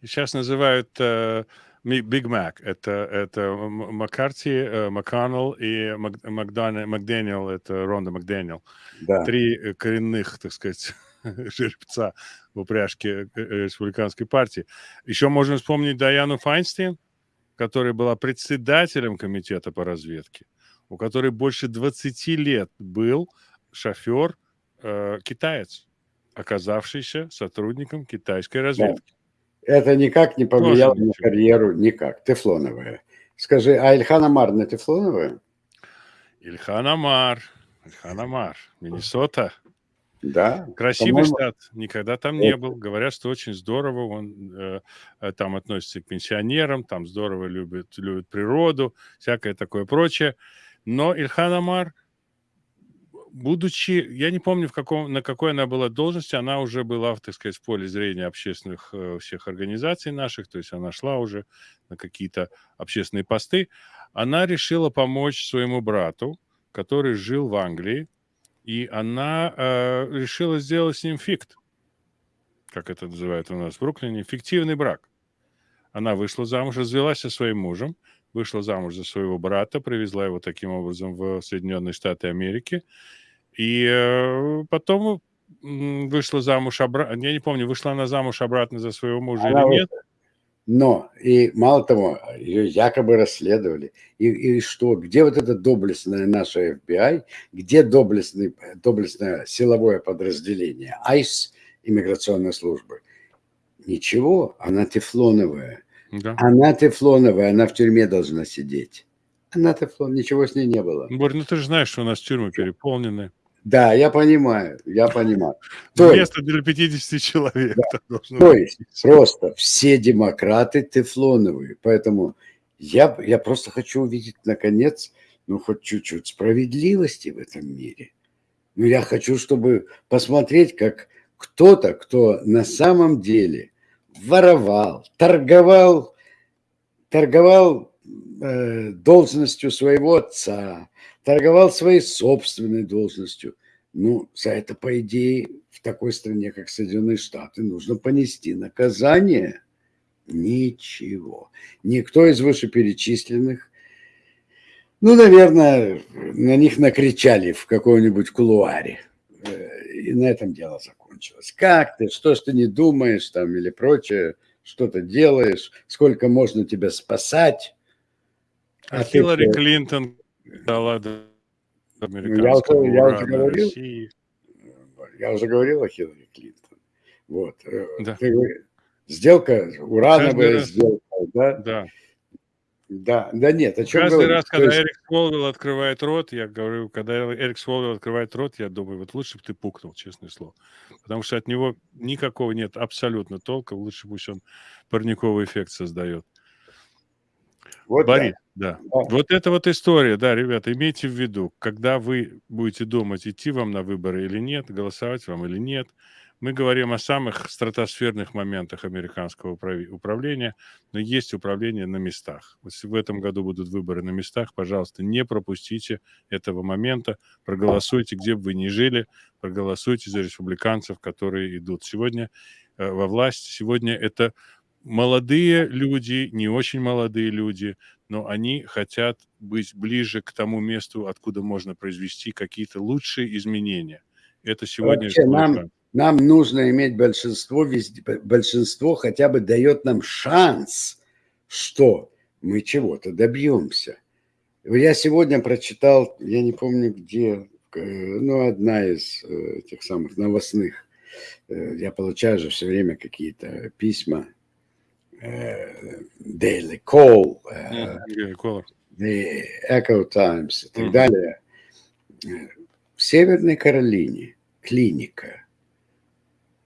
сейчас называют э, Биг Мак. Это, это Маккарти, э, МакКоннелл и Макдэниел, это Ронда Макдэниел. Да. Три коренных, так сказать, жеребца в упряжке э, республиканской партии. Еще можно вспомнить Даяну Файнстейн, которая была председателем комитета по разведке, у которой больше 20 лет был шофер э, китаец оказавшийся сотрудником китайской разведки. Да. Это никак не повлияло Тоже на ничего. карьеру, никак. Тефлоновая. Скажи, а Ильхан Амар на Тефлоновая? Ильхан Амар, Ильхан Амар, Миннесота. Да. Красивый штат, никогда там не был. Говорят, что очень здорово, он э, э, там относится к пенсионерам, там здорово любит, любит природу, всякое такое прочее. Но Ильхан Амар – будучи, я не помню, в каком, на какой она была должности, она уже была, так сказать, в поле зрения общественных э, всех организаций наших, то есть она шла уже на какие-то общественные посты, она решила помочь своему брату, который жил в Англии, и она э, решила сделать с ним фикт, как это называют у нас в Бруклине, фиктивный брак. Она вышла замуж, развелась со своим мужем, вышла замуж за своего брата, привезла его таким образом в Соединенные Штаты Америки, и э, потом вышла замуж обратно. Я не помню, вышла она замуж обратно за своего мужа она или нет. Но, и мало того, ее якобы расследовали. И, и что, где вот это доблестное наше FBI, где доблестный, доблестное силовое подразделение, АИС, иммиграционной службы? Ничего, она тефлоновая. Да. Она тефлоновая, она в тюрьме должна сидеть. Она тефлон, ничего с ней не было. Борь, ну ты же знаешь, что у нас тюрьмы переполнены. Да, я понимаю, я понимаю. То Место для 50 человек. Да, то есть просто все демократы тефлоновые, поэтому я, я просто хочу увидеть, наконец, ну, хоть чуть-чуть справедливости в этом мире. Ну, я хочу, чтобы посмотреть, как кто-то, кто на самом деле воровал, торговал, торговал э, должностью своего отца, торговал своей собственной должностью. Ну, за это, по идее, в такой стране, как Соединенные Штаты, нужно понести наказание. Ничего. Никто из вышеперечисленных, ну, наверное, на них накричали в каком-нибудь кулуаре. Э, и на этом дело закончилось. закончилось. Как ты, что ж ты не думаешь там или прочее, что ты делаешь, сколько можно тебя спасать. А, а Хиллари ты... Клинтон дала американского я уже, я уже говорил, России. Я уже говорил о Хиллари Клинтон. Вот. Э, да. Ты, сделка, урановая сделка, да? Да. Да, да нет, о чем Каждый говорить? раз, когда есть... Эрик Сволвелл открывает рот, я говорю, когда Эрик Сволвелл открывает рот, я думаю, вот лучше бы ты пукнул, честное слово. Потому что от него никакого нет абсолютно толка, лучше пусть он парниковый эффект создает. Вот Борис, да. да. Вот это вот история, да, ребята, имейте в виду, когда вы будете думать, идти вам на выборы или нет, голосовать вам или нет, мы говорим о самых стратосферных моментах американского управления, но есть управление на местах. Если в этом году будут выборы на местах, пожалуйста, не пропустите этого момента, проголосуйте, где бы вы ни жили, проголосуйте за республиканцев, которые идут сегодня э, во власть. Сегодня это молодые люди, не очень молодые люди, но они хотят быть ближе к тому месту, откуда можно произвести какие-то лучшие изменения. Это сегодня... Вообще, нам, нам нужно иметь большинство, везде, большинство хотя бы дает нам шанс, что мы чего-то добьемся. Я сегодня прочитал, я не помню где, э, ну, одна из э, тех самых новостных, э, я получаю же все время какие-то письма, Daily Call, The Echo Times и так далее. В Северной Каролине клиника –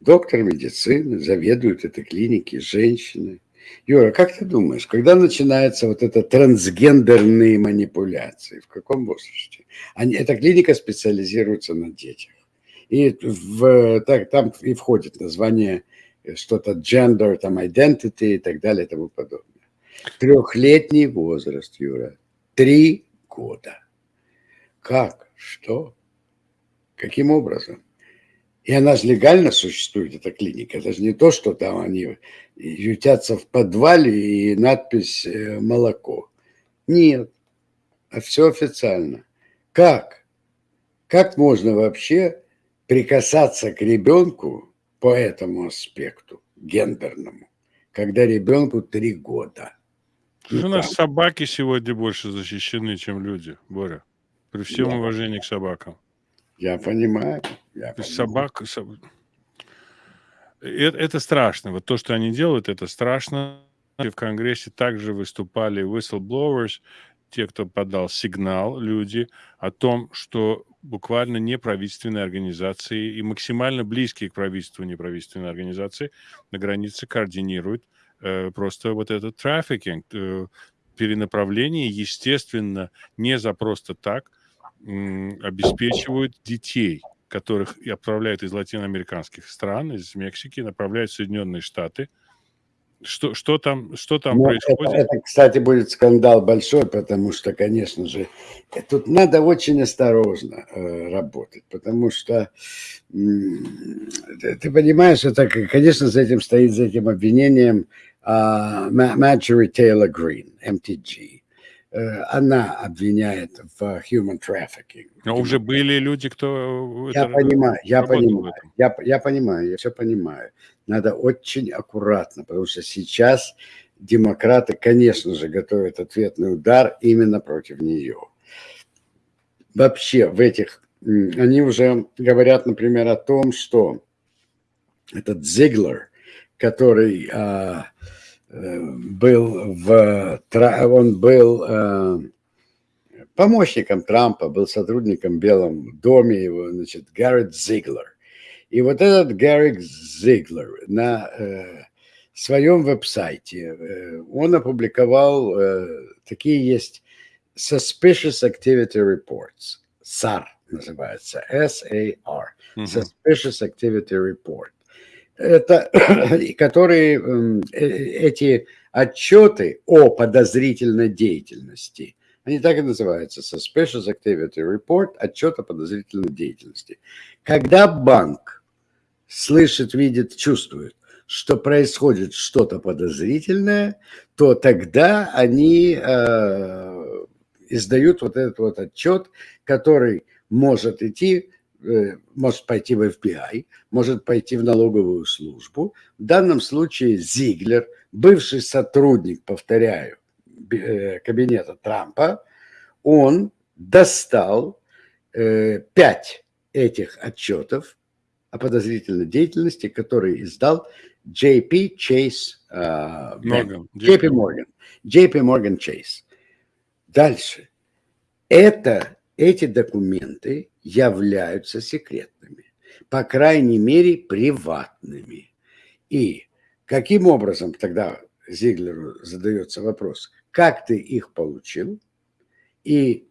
доктор медицины, заведует этой клиники, женщины. Юра, как ты думаешь, когда начинается вот это трансгендерные манипуляции? В каком возрасте? Они, эта клиника специализируется на детях. И в, так, там и входит название э, что-то gender, там identity и так далее и тому подобное. Трехлетний возраст, Юра. Три года. Как? Что? Каким образом? И она же легально существует, эта клиника. Это же не то, что там они ютятся в подвале и надпись э, «молоко». Нет, а все официально. Как? Как можно вообще прикасаться к ребенку по этому аспекту, гендерному, когда ребенку три года? Ну, у нас собаки сегодня больше защищены, чем люди, Боря. При всем да. уважении к собакам. Я понимаю. Я понимаю. Собак... Это, это страшно. Вот то, что они делают, это страшно. В Конгрессе также выступали whistleblowers, те, кто подал сигнал, люди, о том, что буквально неправительственные организации и максимально близкие к правительству неправительственные организации на границе координируют э, просто вот этот трафикинг, э, перенаправление, естественно, не за просто так, обеспечивают детей, которых отправляют из латиноамериканских стран, из Мексики, направляют в Соединенные Штаты. Что, что там, что там ну, происходит? Это, это, кстати, будет скандал большой, потому что, конечно же, тут надо очень осторожно э, работать, потому что э, ты понимаешь, это, конечно, за этим стоит, за этим обвинением э, Marjorie Taylor Greene, MTG Э, она обвиняет в human trafficking. Но уже были люди, кто... Я понимаю, я понимаю, я, я понимаю, я все понимаю. Надо очень аккуратно, потому что сейчас демократы, конечно же, готовят ответный удар именно против нее. Вообще в этих... Они уже говорят, например, о том, что этот Зиглер, который... А, был в, он был э, помощником Трампа, был сотрудником в Белом доме его, значит, Гаррет Зиглер. И вот этот Гаррет Зиглер на э, своем веб-сайте, э, он опубликовал, такие есть Suspicious Activity Reports, SAR называется, S-A-R, Suspicious Activity Report это, которые эм, э, эти отчеты о подозрительной деятельности, они так и называются, Suspicious Activity Report, отчет о подозрительной деятельности. Когда банк слышит, видит, чувствует, что происходит что-то подозрительное, то тогда они э, издают вот этот вот отчет, который может идти э, может пойти в FBI, может пойти в налоговую службу. В данном случае Зиглер, бывший сотрудник, повторяю, э, кабинета Трампа, он достал пять этих отчетов о подозрительной деятельности, которые издал JP Chase Morgan. JP Morgan. JP Morgan Chase. Дальше. Это, эти документы являются секретными, по крайней мере, приватными. И каким образом тогда Зиглеру задается вопрос, как ты их получил? И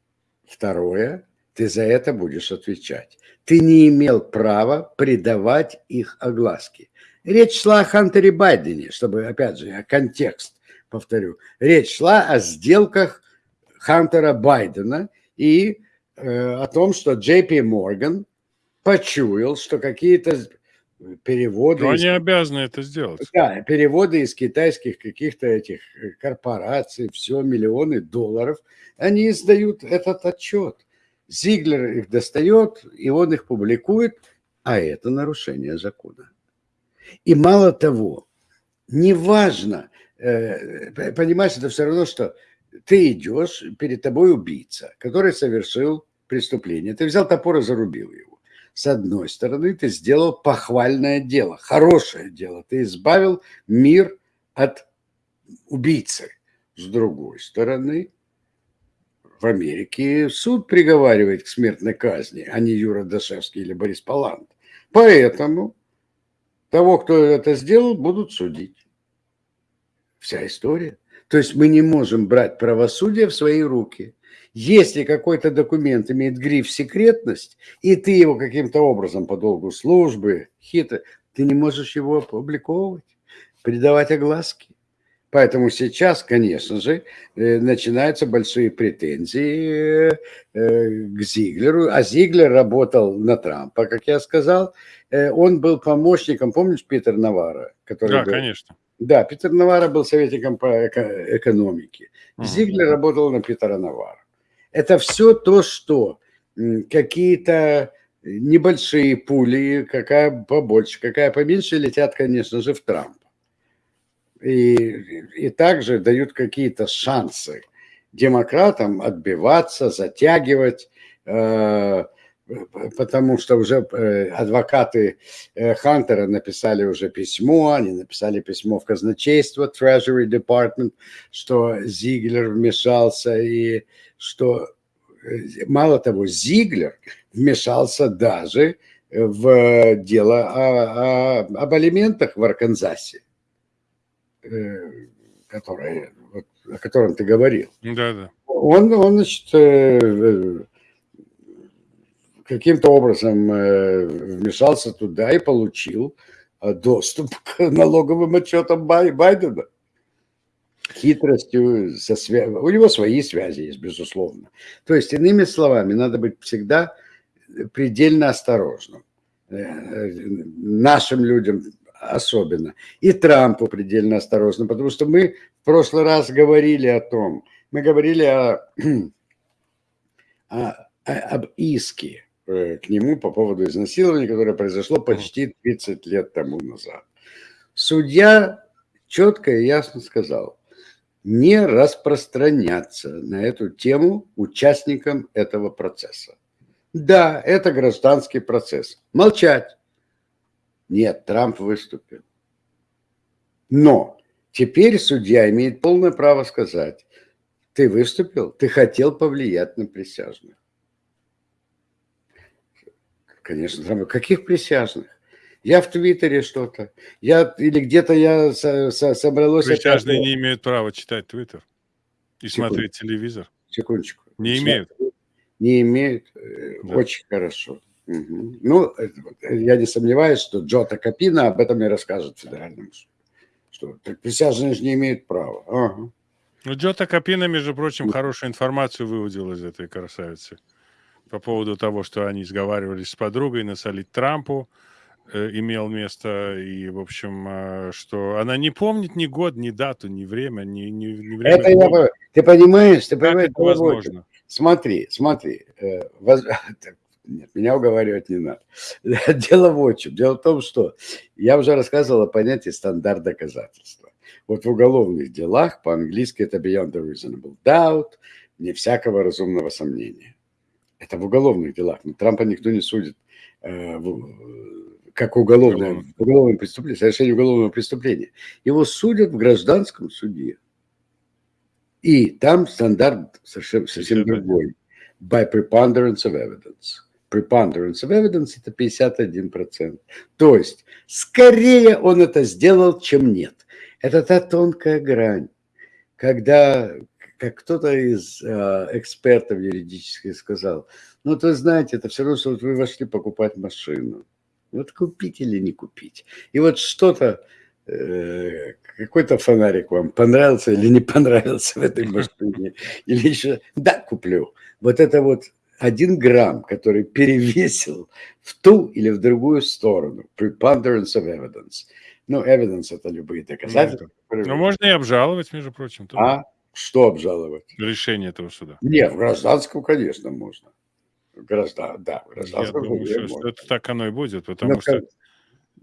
второе, ты за это будешь отвечать. Ты не имел права придавать их огласке. Речь шла о Хантере Байдене, чтобы, опять же, контекст повторю. Речь шла о сделках Хантера Байдена и э, о том, что Джей Пи Морган почуял, что какие-то переводы... Но из... они обязаны это сделать. Да, переводы из китайских каких-то этих э, корпораций, все, миллионы долларов, они издают этот отчет. Зиглер их достает, и он их публикует, а это нарушение закона. И мало того, неважно, э, понимаешь, это все равно, что ты идешь, перед тобой убийца, который совершил преступление. Ты взял топор и зарубил его. С одной стороны, ты сделал похвальное дело, хорошее дело. Ты избавил мир от убийцы. С другой стороны, в Америке суд приговаривает к смертной казни, а не Юра Дашевский или Борис Палант. Поэтому того, кто это сделал, будут судить. Вся история. То есть мы не можем брать правосудие в свои руки. Если какой-то документ имеет гриф «секретность», и ты его каким-то образом по долгу службы, хитро, ты не можешь его опубликовывать, придавать огласки. Поэтому сейчас, конечно же, э, начинаются большие претензии э, к Зиглеру. А Зиглер работал на Трампа, как я сказал. Э, он был помощником, помнишь, Питер Навара? Который да, был... конечно. Да, Питер Навара был советником по экономике. Угу. Зиглер работал на Питера Навара. Это все то, что какие-то небольшие пули, какая побольше, какая поменьше, летят, конечно же, в Трампа. И, и также дают какие-то шансы демократам отбиваться, затягивать, э, потому что уже э, адвокаты э, Хантера написали уже письмо, они написали письмо в казначейство, Treasury Department, что Зиглер вмешался и что, э, мало того, Зиглер вмешался даже в дело о, о, об алиментах в Арканзасе, которое, вот, о котором ты говорил. Да, да. Он, он значит, каким-то образом э, вмешался туда и получил э, доступ к налоговым отчетам Байдена. Хитростью, со свя... у него свои связи есть, безусловно. То есть, иными словами, надо быть всегда предельно осторожным. Э, нашим людям особенно. И Трампу предельно осторожно, потому что мы в прошлый раз говорили о том, мы говорили о, о, об иске Э, к нему по поводу изнасилования, которое произошло почти 30 лет тому назад. Судья четко и ясно сказал, не распространяться на эту тему участникам этого процесса. Да, это гражданский процесс. Молчать. Нет, Трамп выступил. Но теперь судья имеет полное право сказать, ты выступил, ты хотел повлиять на присяжных. Конечно, там, каких присяжных? Я в Твиттере что-то. Я, или где-то я со, со, собралось... Присяжные не имеют права читать Твиттер и Секунд. смотреть телевизор. Секундочку. Не имеют. Не имеют. Э, да. Очень хорошо. Угу. Ну, я не сомневаюсь, что Джота Капина об этом и расскажет федеральному суду. Что так присяжные же не имеют права. Ага. Ну, Джота Капина, между прочим, хорошую информацию выводил из этой красавицы по поводу того, что они сговаривались с подругой насолить Трампу, э, имел место, и, в общем, э, что она не помнит ни год, ни дату, ни время, ни, ни, ни время. Это я, ты понимаешь, ты понимаешь, это возможно. Смотри, смотри, э, воз... Нет, меня уговаривать не надо. Дело в чем. Дело в том, что я уже рассказывал о понятии стандарт доказательства. Вот в уголовных делах по-английски это beyond the reasonable doubt, не всякого разумного сомнения. Это в уголовных делах. Но Трампа никто не судит э, как уголовное, уголовное преступление, совершение уголовного преступления. Его судят в гражданском суде. И там стандарт совершенно, совсем другой. By preponderance of evidence. Preponderance of evidence – это 51%. То есть, скорее он это сделал, чем нет. Это та тонкая грань, когда, как кто-то из э, экспертов юридических сказал, ну, то знаете, это все равно, что вот вы вошли покупать машину. Вот купить или не купить. И вот что-то, э, какой-то фонарик вам понравился или не понравился в этой машине, или еще, да, куплю. Вот это вот один грамм, который перевесил в ту или в другую сторону. Preponderance of evidence. Ну, evidence – это любые доказательства. Ну, ну можно и обжаловать, между прочим. Тоже. А что обжаловать? Решение этого суда. Нет, в гражданском, конечно, можно. Граждан, да, гражданском Я думаю, что, что это так оно и будет, потому Но, что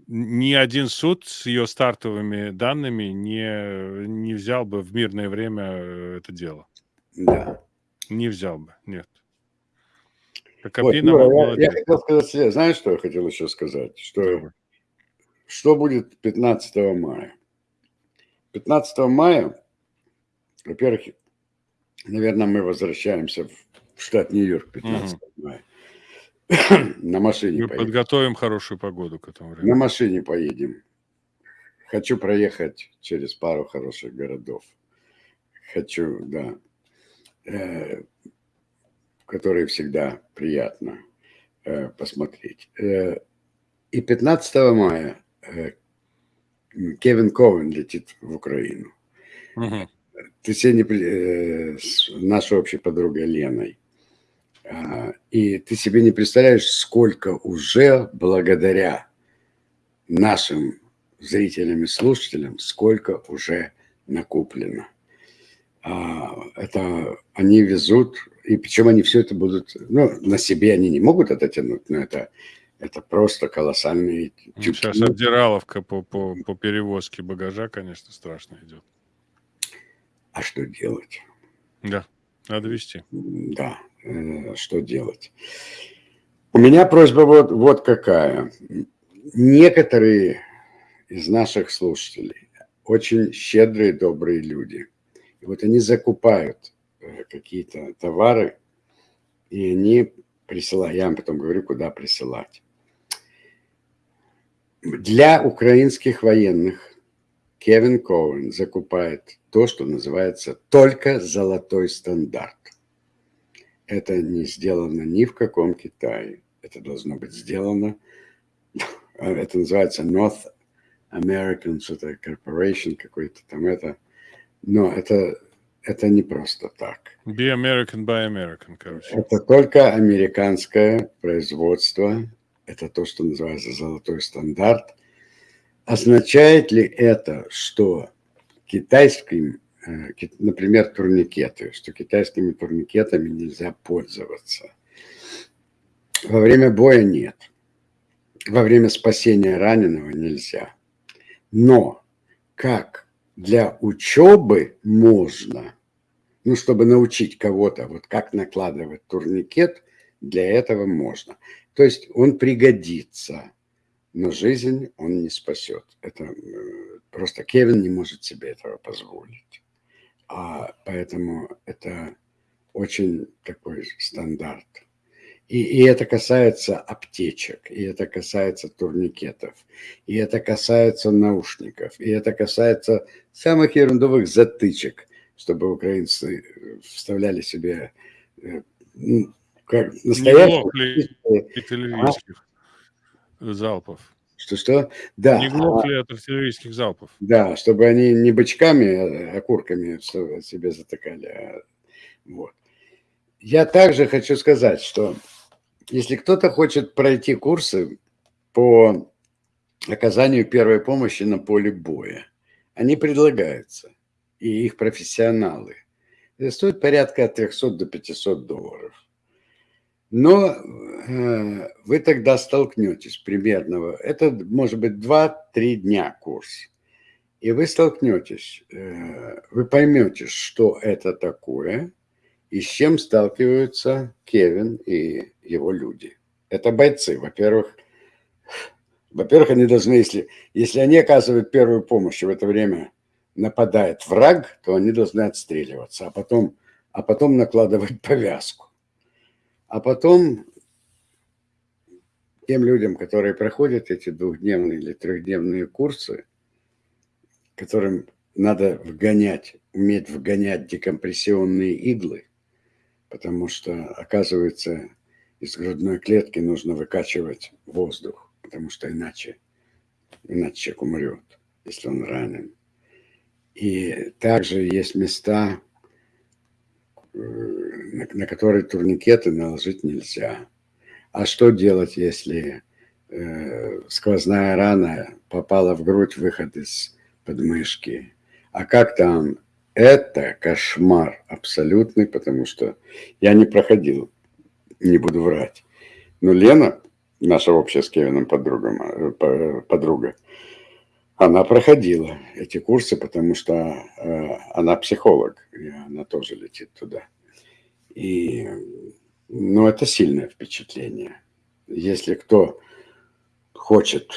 ни один суд с ее стартовыми данными не, не взял бы в мирное время э, это дело. Да. Не взял бы, нет. Вот, Юра, я, я хотел сказать знаешь, что я хотел еще сказать? Что, что будет 15 мая? 15 мая, во-первых, наверное, мы возвращаемся в штат Нью-Йорк 15 угу. мая. На машине Мы поедем. подготовим хорошую погоду к этому времени. На машине поедем. Хочу проехать через пару хороших городов. Хочу, да, э, которые всегда приятно э, посмотреть. Э, и 15 мая э, Кевин Ковен летит в Украину. Угу. Ты сегодня э, с нашей общей подругой Леной а, и ты себе не представляешь, сколько уже благодаря нашим зрителям и слушателям, сколько уже накоплено. А, это они везут, и причем они все это будут, ну, на себе они не могут это тянуть, но это, это просто колоссальные ну, тюки. Сейчас обдираловка по, по, по перевозке багажа, конечно, страшно идет. А что делать? Да, надо вести. Да, Э, что делать. У меня просьба вот, вот какая. Некоторые из наших слушателей очень щедрые, добрые люди. И вот они закупают какие-то товары, и они присылают, я вам потом говорю, куда присылать. Для украинских военных Кевин Коуэн закупает то, что называется только золотой стандарт это не сделано ни в каком Китае. Это должно быть сделано, это называется North American Corporation какой-то там это. Но это, это не просто так. Be American by American, короче. Это только американское производство. Это то, что называется золотой стандарт. Означает ли это, что китайским Э, например, турникеты, что китайскими турникетами нельзя пользоваться. Во время боя нет. Во время спасения раненого нельзя. Но как для учебы можно, ну, чтобы научить кого-то, вот как накладывать турникет, для этого можно. То есть он пригодится, но жизнь он не спасет. Это э, просто Кевин не может себе этого позволить. А поэтому это очень такой стандарт. И, и это касается аптечек, и это касается турникетов, и это касается наушников, и это касается самых ерундовых затычек, чтобы украинцы вставляли себе э, как а? залпов. Что-что? Да. Не глохли а, от артиллерийских залпов. Да, чтобы они не бочками, а окурками себе затыкали. А, вот. Я также хочу сказать, что если кто-то хочет пройти курсы по оказанию первой помощи на поле боя, они предлагаются, и их профессионалы. Это стоит порядка от 300 до 500 долларов. Но э, вы тогда столкнетесь примерно, это может быть 2-3 дня курс, и вы столкнетесь, э, вы поймете, что это такое, и с чем сталкиваются Кевин и его люди. Это бойцы, во-первых. Во-первых, они должны, если, если они оказывают первую помощь, в это время нападает враг, то они должны отстреливаться, а потом, а потом накладывать повязку. А потом тем людям, которые проходят эти двухдневные или трехдневные курсы, которым надо вгонять, уметь вгонять декомпрессионные иглы, потому что, оказывается, из грудной клетки нужно выкачивать воздух, потому что иначе, иначе человек умрет, если он ранен. И также есть места, э, на, которые турникеты наложить нельзя. А что делать, если э, сквозная рана попала в грудь, выход из подмышки? А как там? Это кошмар абсолютный, потому что я не проходил, не буду врать. Но Лена, наша общая с Кевином подруга, э, подруга она проходила эти курсы, потому что э, она психолог, и она тоже летит туда. И, ну, это сильное впечатление. Если кто хочет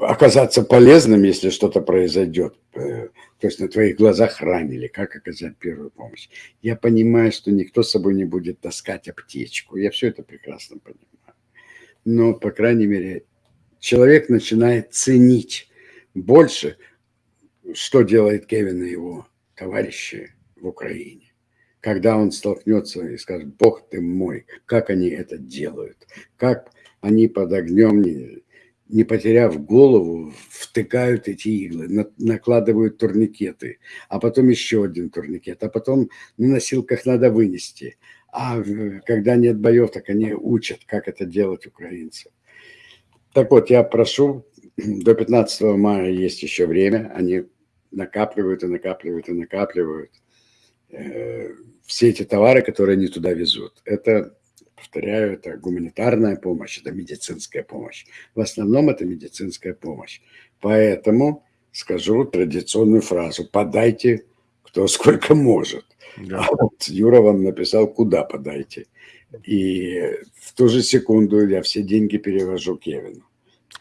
оказаться полезным, если что-то произойдет, э, то есть на твоих глазах ранили, как оказать первую помощь. Я понимаю, что никто с собой не будет таскать аптечку, я все это прекрасно понимаю. Но, по крайней мере, человек начинает ценить больше, что делает Кевин и его товарищи в Украине. Когда он столкнется и скажет, Бог ты мой, как они это делают, как они под огнем, не, не потеряв голову, втыкают эти иглы, на, накладывают турникеты, а потом еще один турникет, а потом на носилках надо вынести. А когда нет боев, так они учат, как это делать украинцев. Так вот, я прошу до 15 мая есть еще время, они накапливают и накапливают и накапливают э, все эти товары, которые они туда везут. Это, повторяю, это гуманитарная помощь, это медицинская помощь. В основном это медицинская помощь. Поэтому скажу традиционную фразу «подайте кто сколько может». Да. А вот Юра вам написал «куда подайте». И в ту же секунду я все деньги перевожу Кевину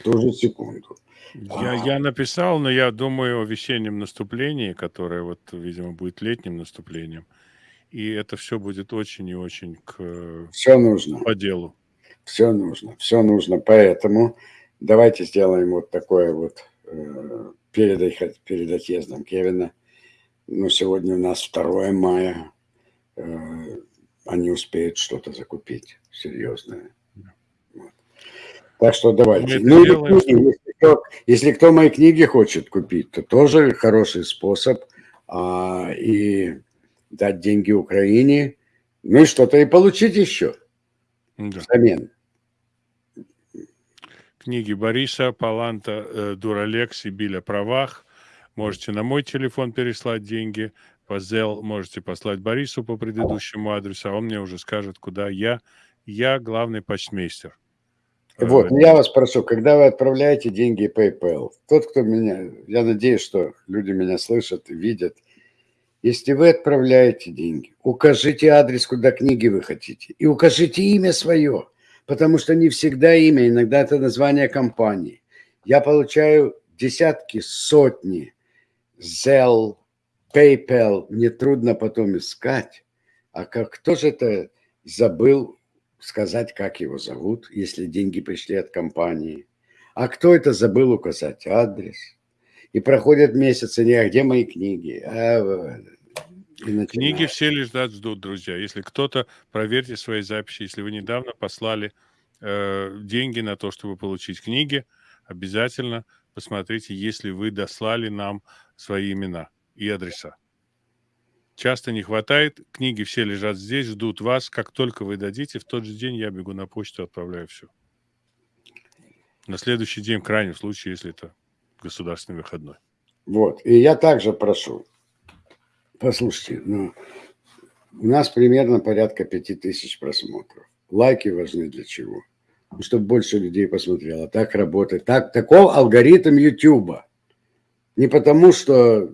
ту же секунду. Я, а... я написал, но я думаю о весеннем наступлении, которое вот, видимо, будет летним наступлением. И это все будет очень и очень к... Все нужно. По делу. Все нужно, все нужно. Поэтому давайте сделаем вот такое вот э, перед, перед отъездом Кевина. Ну, сегодня у нас 2 мая. Э, они успеют что-то закупить серьезное. Так что давайте. Ну, делаем, книги, если, кто, если кто мои книги хочет купить, то тоже хороший способ а, и дать деньги Украине, ну и что-то и получить еще да. взамен. Книги Бориса, Паланта, э, Дуралекс и Биля Правах. Можете на мой телефон переслать деньги. По Zelle можете послать Борису по предыдущему адресу, а он мне уже скажет, куда я. Я главный почтмейстер. Вот, я вас прошу, когда вы отправляете деньги PayPal, тот, кто меня, я надеюсь, что люди меня слышат и видят, если вы отправляете деньги, укажите адрес, куда книги вы хотите, и укажите имя свое, потому что не всегда имя, иногда это название компании. Я получаю десятки, сотни Zelle, PayPal, мне трудно потом искать. А как кто же это забыл сказать, как его зовут, если деньги пришли от компании. А кто это забыл указать адрес? И проходят месяцы, не, а где мои книги? А, книги все лежат, ждут, друзья. Если кто-то, проверьте свои записи. Если вы недавно послали э, деньги на то, чтобы получить книги, обязательно посмотрите, если вы дослали нам свои имена и адреса. Часто не хватает. Книги все лежат здесь, ждут вас. Как только вы дадите, в тот же день я бегу на почту, отправляю все. На следующий день, в крайнем случае, если это государственный выходной. Вот. И я также прошу. Послушайте, ну, у нас примерно порядка пяти тысяч просмотров. лайки важны для чего? Ну, чтобы больше людей посмотрело. Так работает. Так, таков алгоритм Ютуба. Не потому, что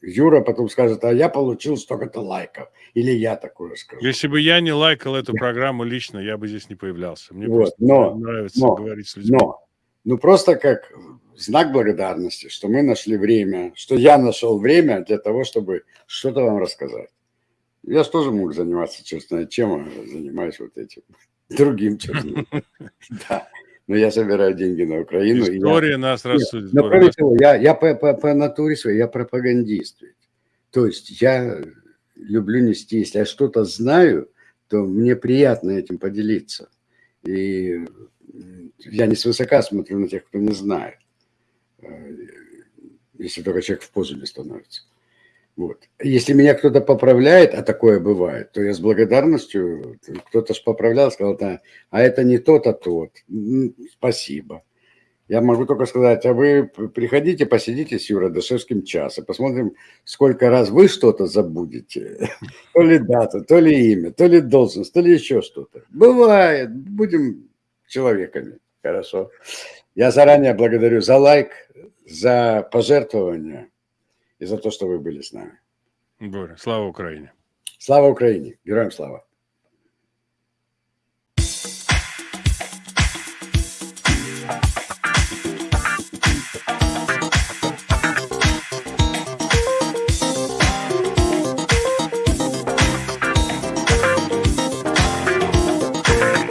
Юра потом скажет, а я получил столько-то лайков. Или я такое скажу. Если бы я не лайкал эту программу лично, я бы здесь не появлялся. Мне вот, просто но, нравится но, говорить с людьми. Но, ну просто как знак благодарности, что мы нашли время, что я нашел время для того, чтобы что-то вам рассказать. Я же тоже мог заниматься, честно, чем занимаюсь вот этим, другим, честно. Да. Но я собираю деньги на Украину. История я... нас рассудит. Но кроме того, я, я по, по, по натуре своей, я пропагандист. То есть я люблю нести, если я что-то знаю, то мне приятно этим поделиться. И я не свысока смотрю на тех, кто не знает. Э, если только человек в позу не становится. Вот. Если меня кто-то поправляет, а такое бывает, то я с благодарностью, кто-то же поправлял, сказал, да, а это не тот, а тот. Спасибо. Я могу только сказать, а вы приходите, посидите с Юрой Дашевским час, и посмотрим, сколько раз вы что-то забудете. То ли дата, то ли имя, то ли должность, то ли еще что-то. Бывает. Будем человеками. Хорошо. Я заранее благодарю за лайк, за пожертвования и за то, что вы были с нами. Боря, слава Украине. Слава Украине. Героям слава.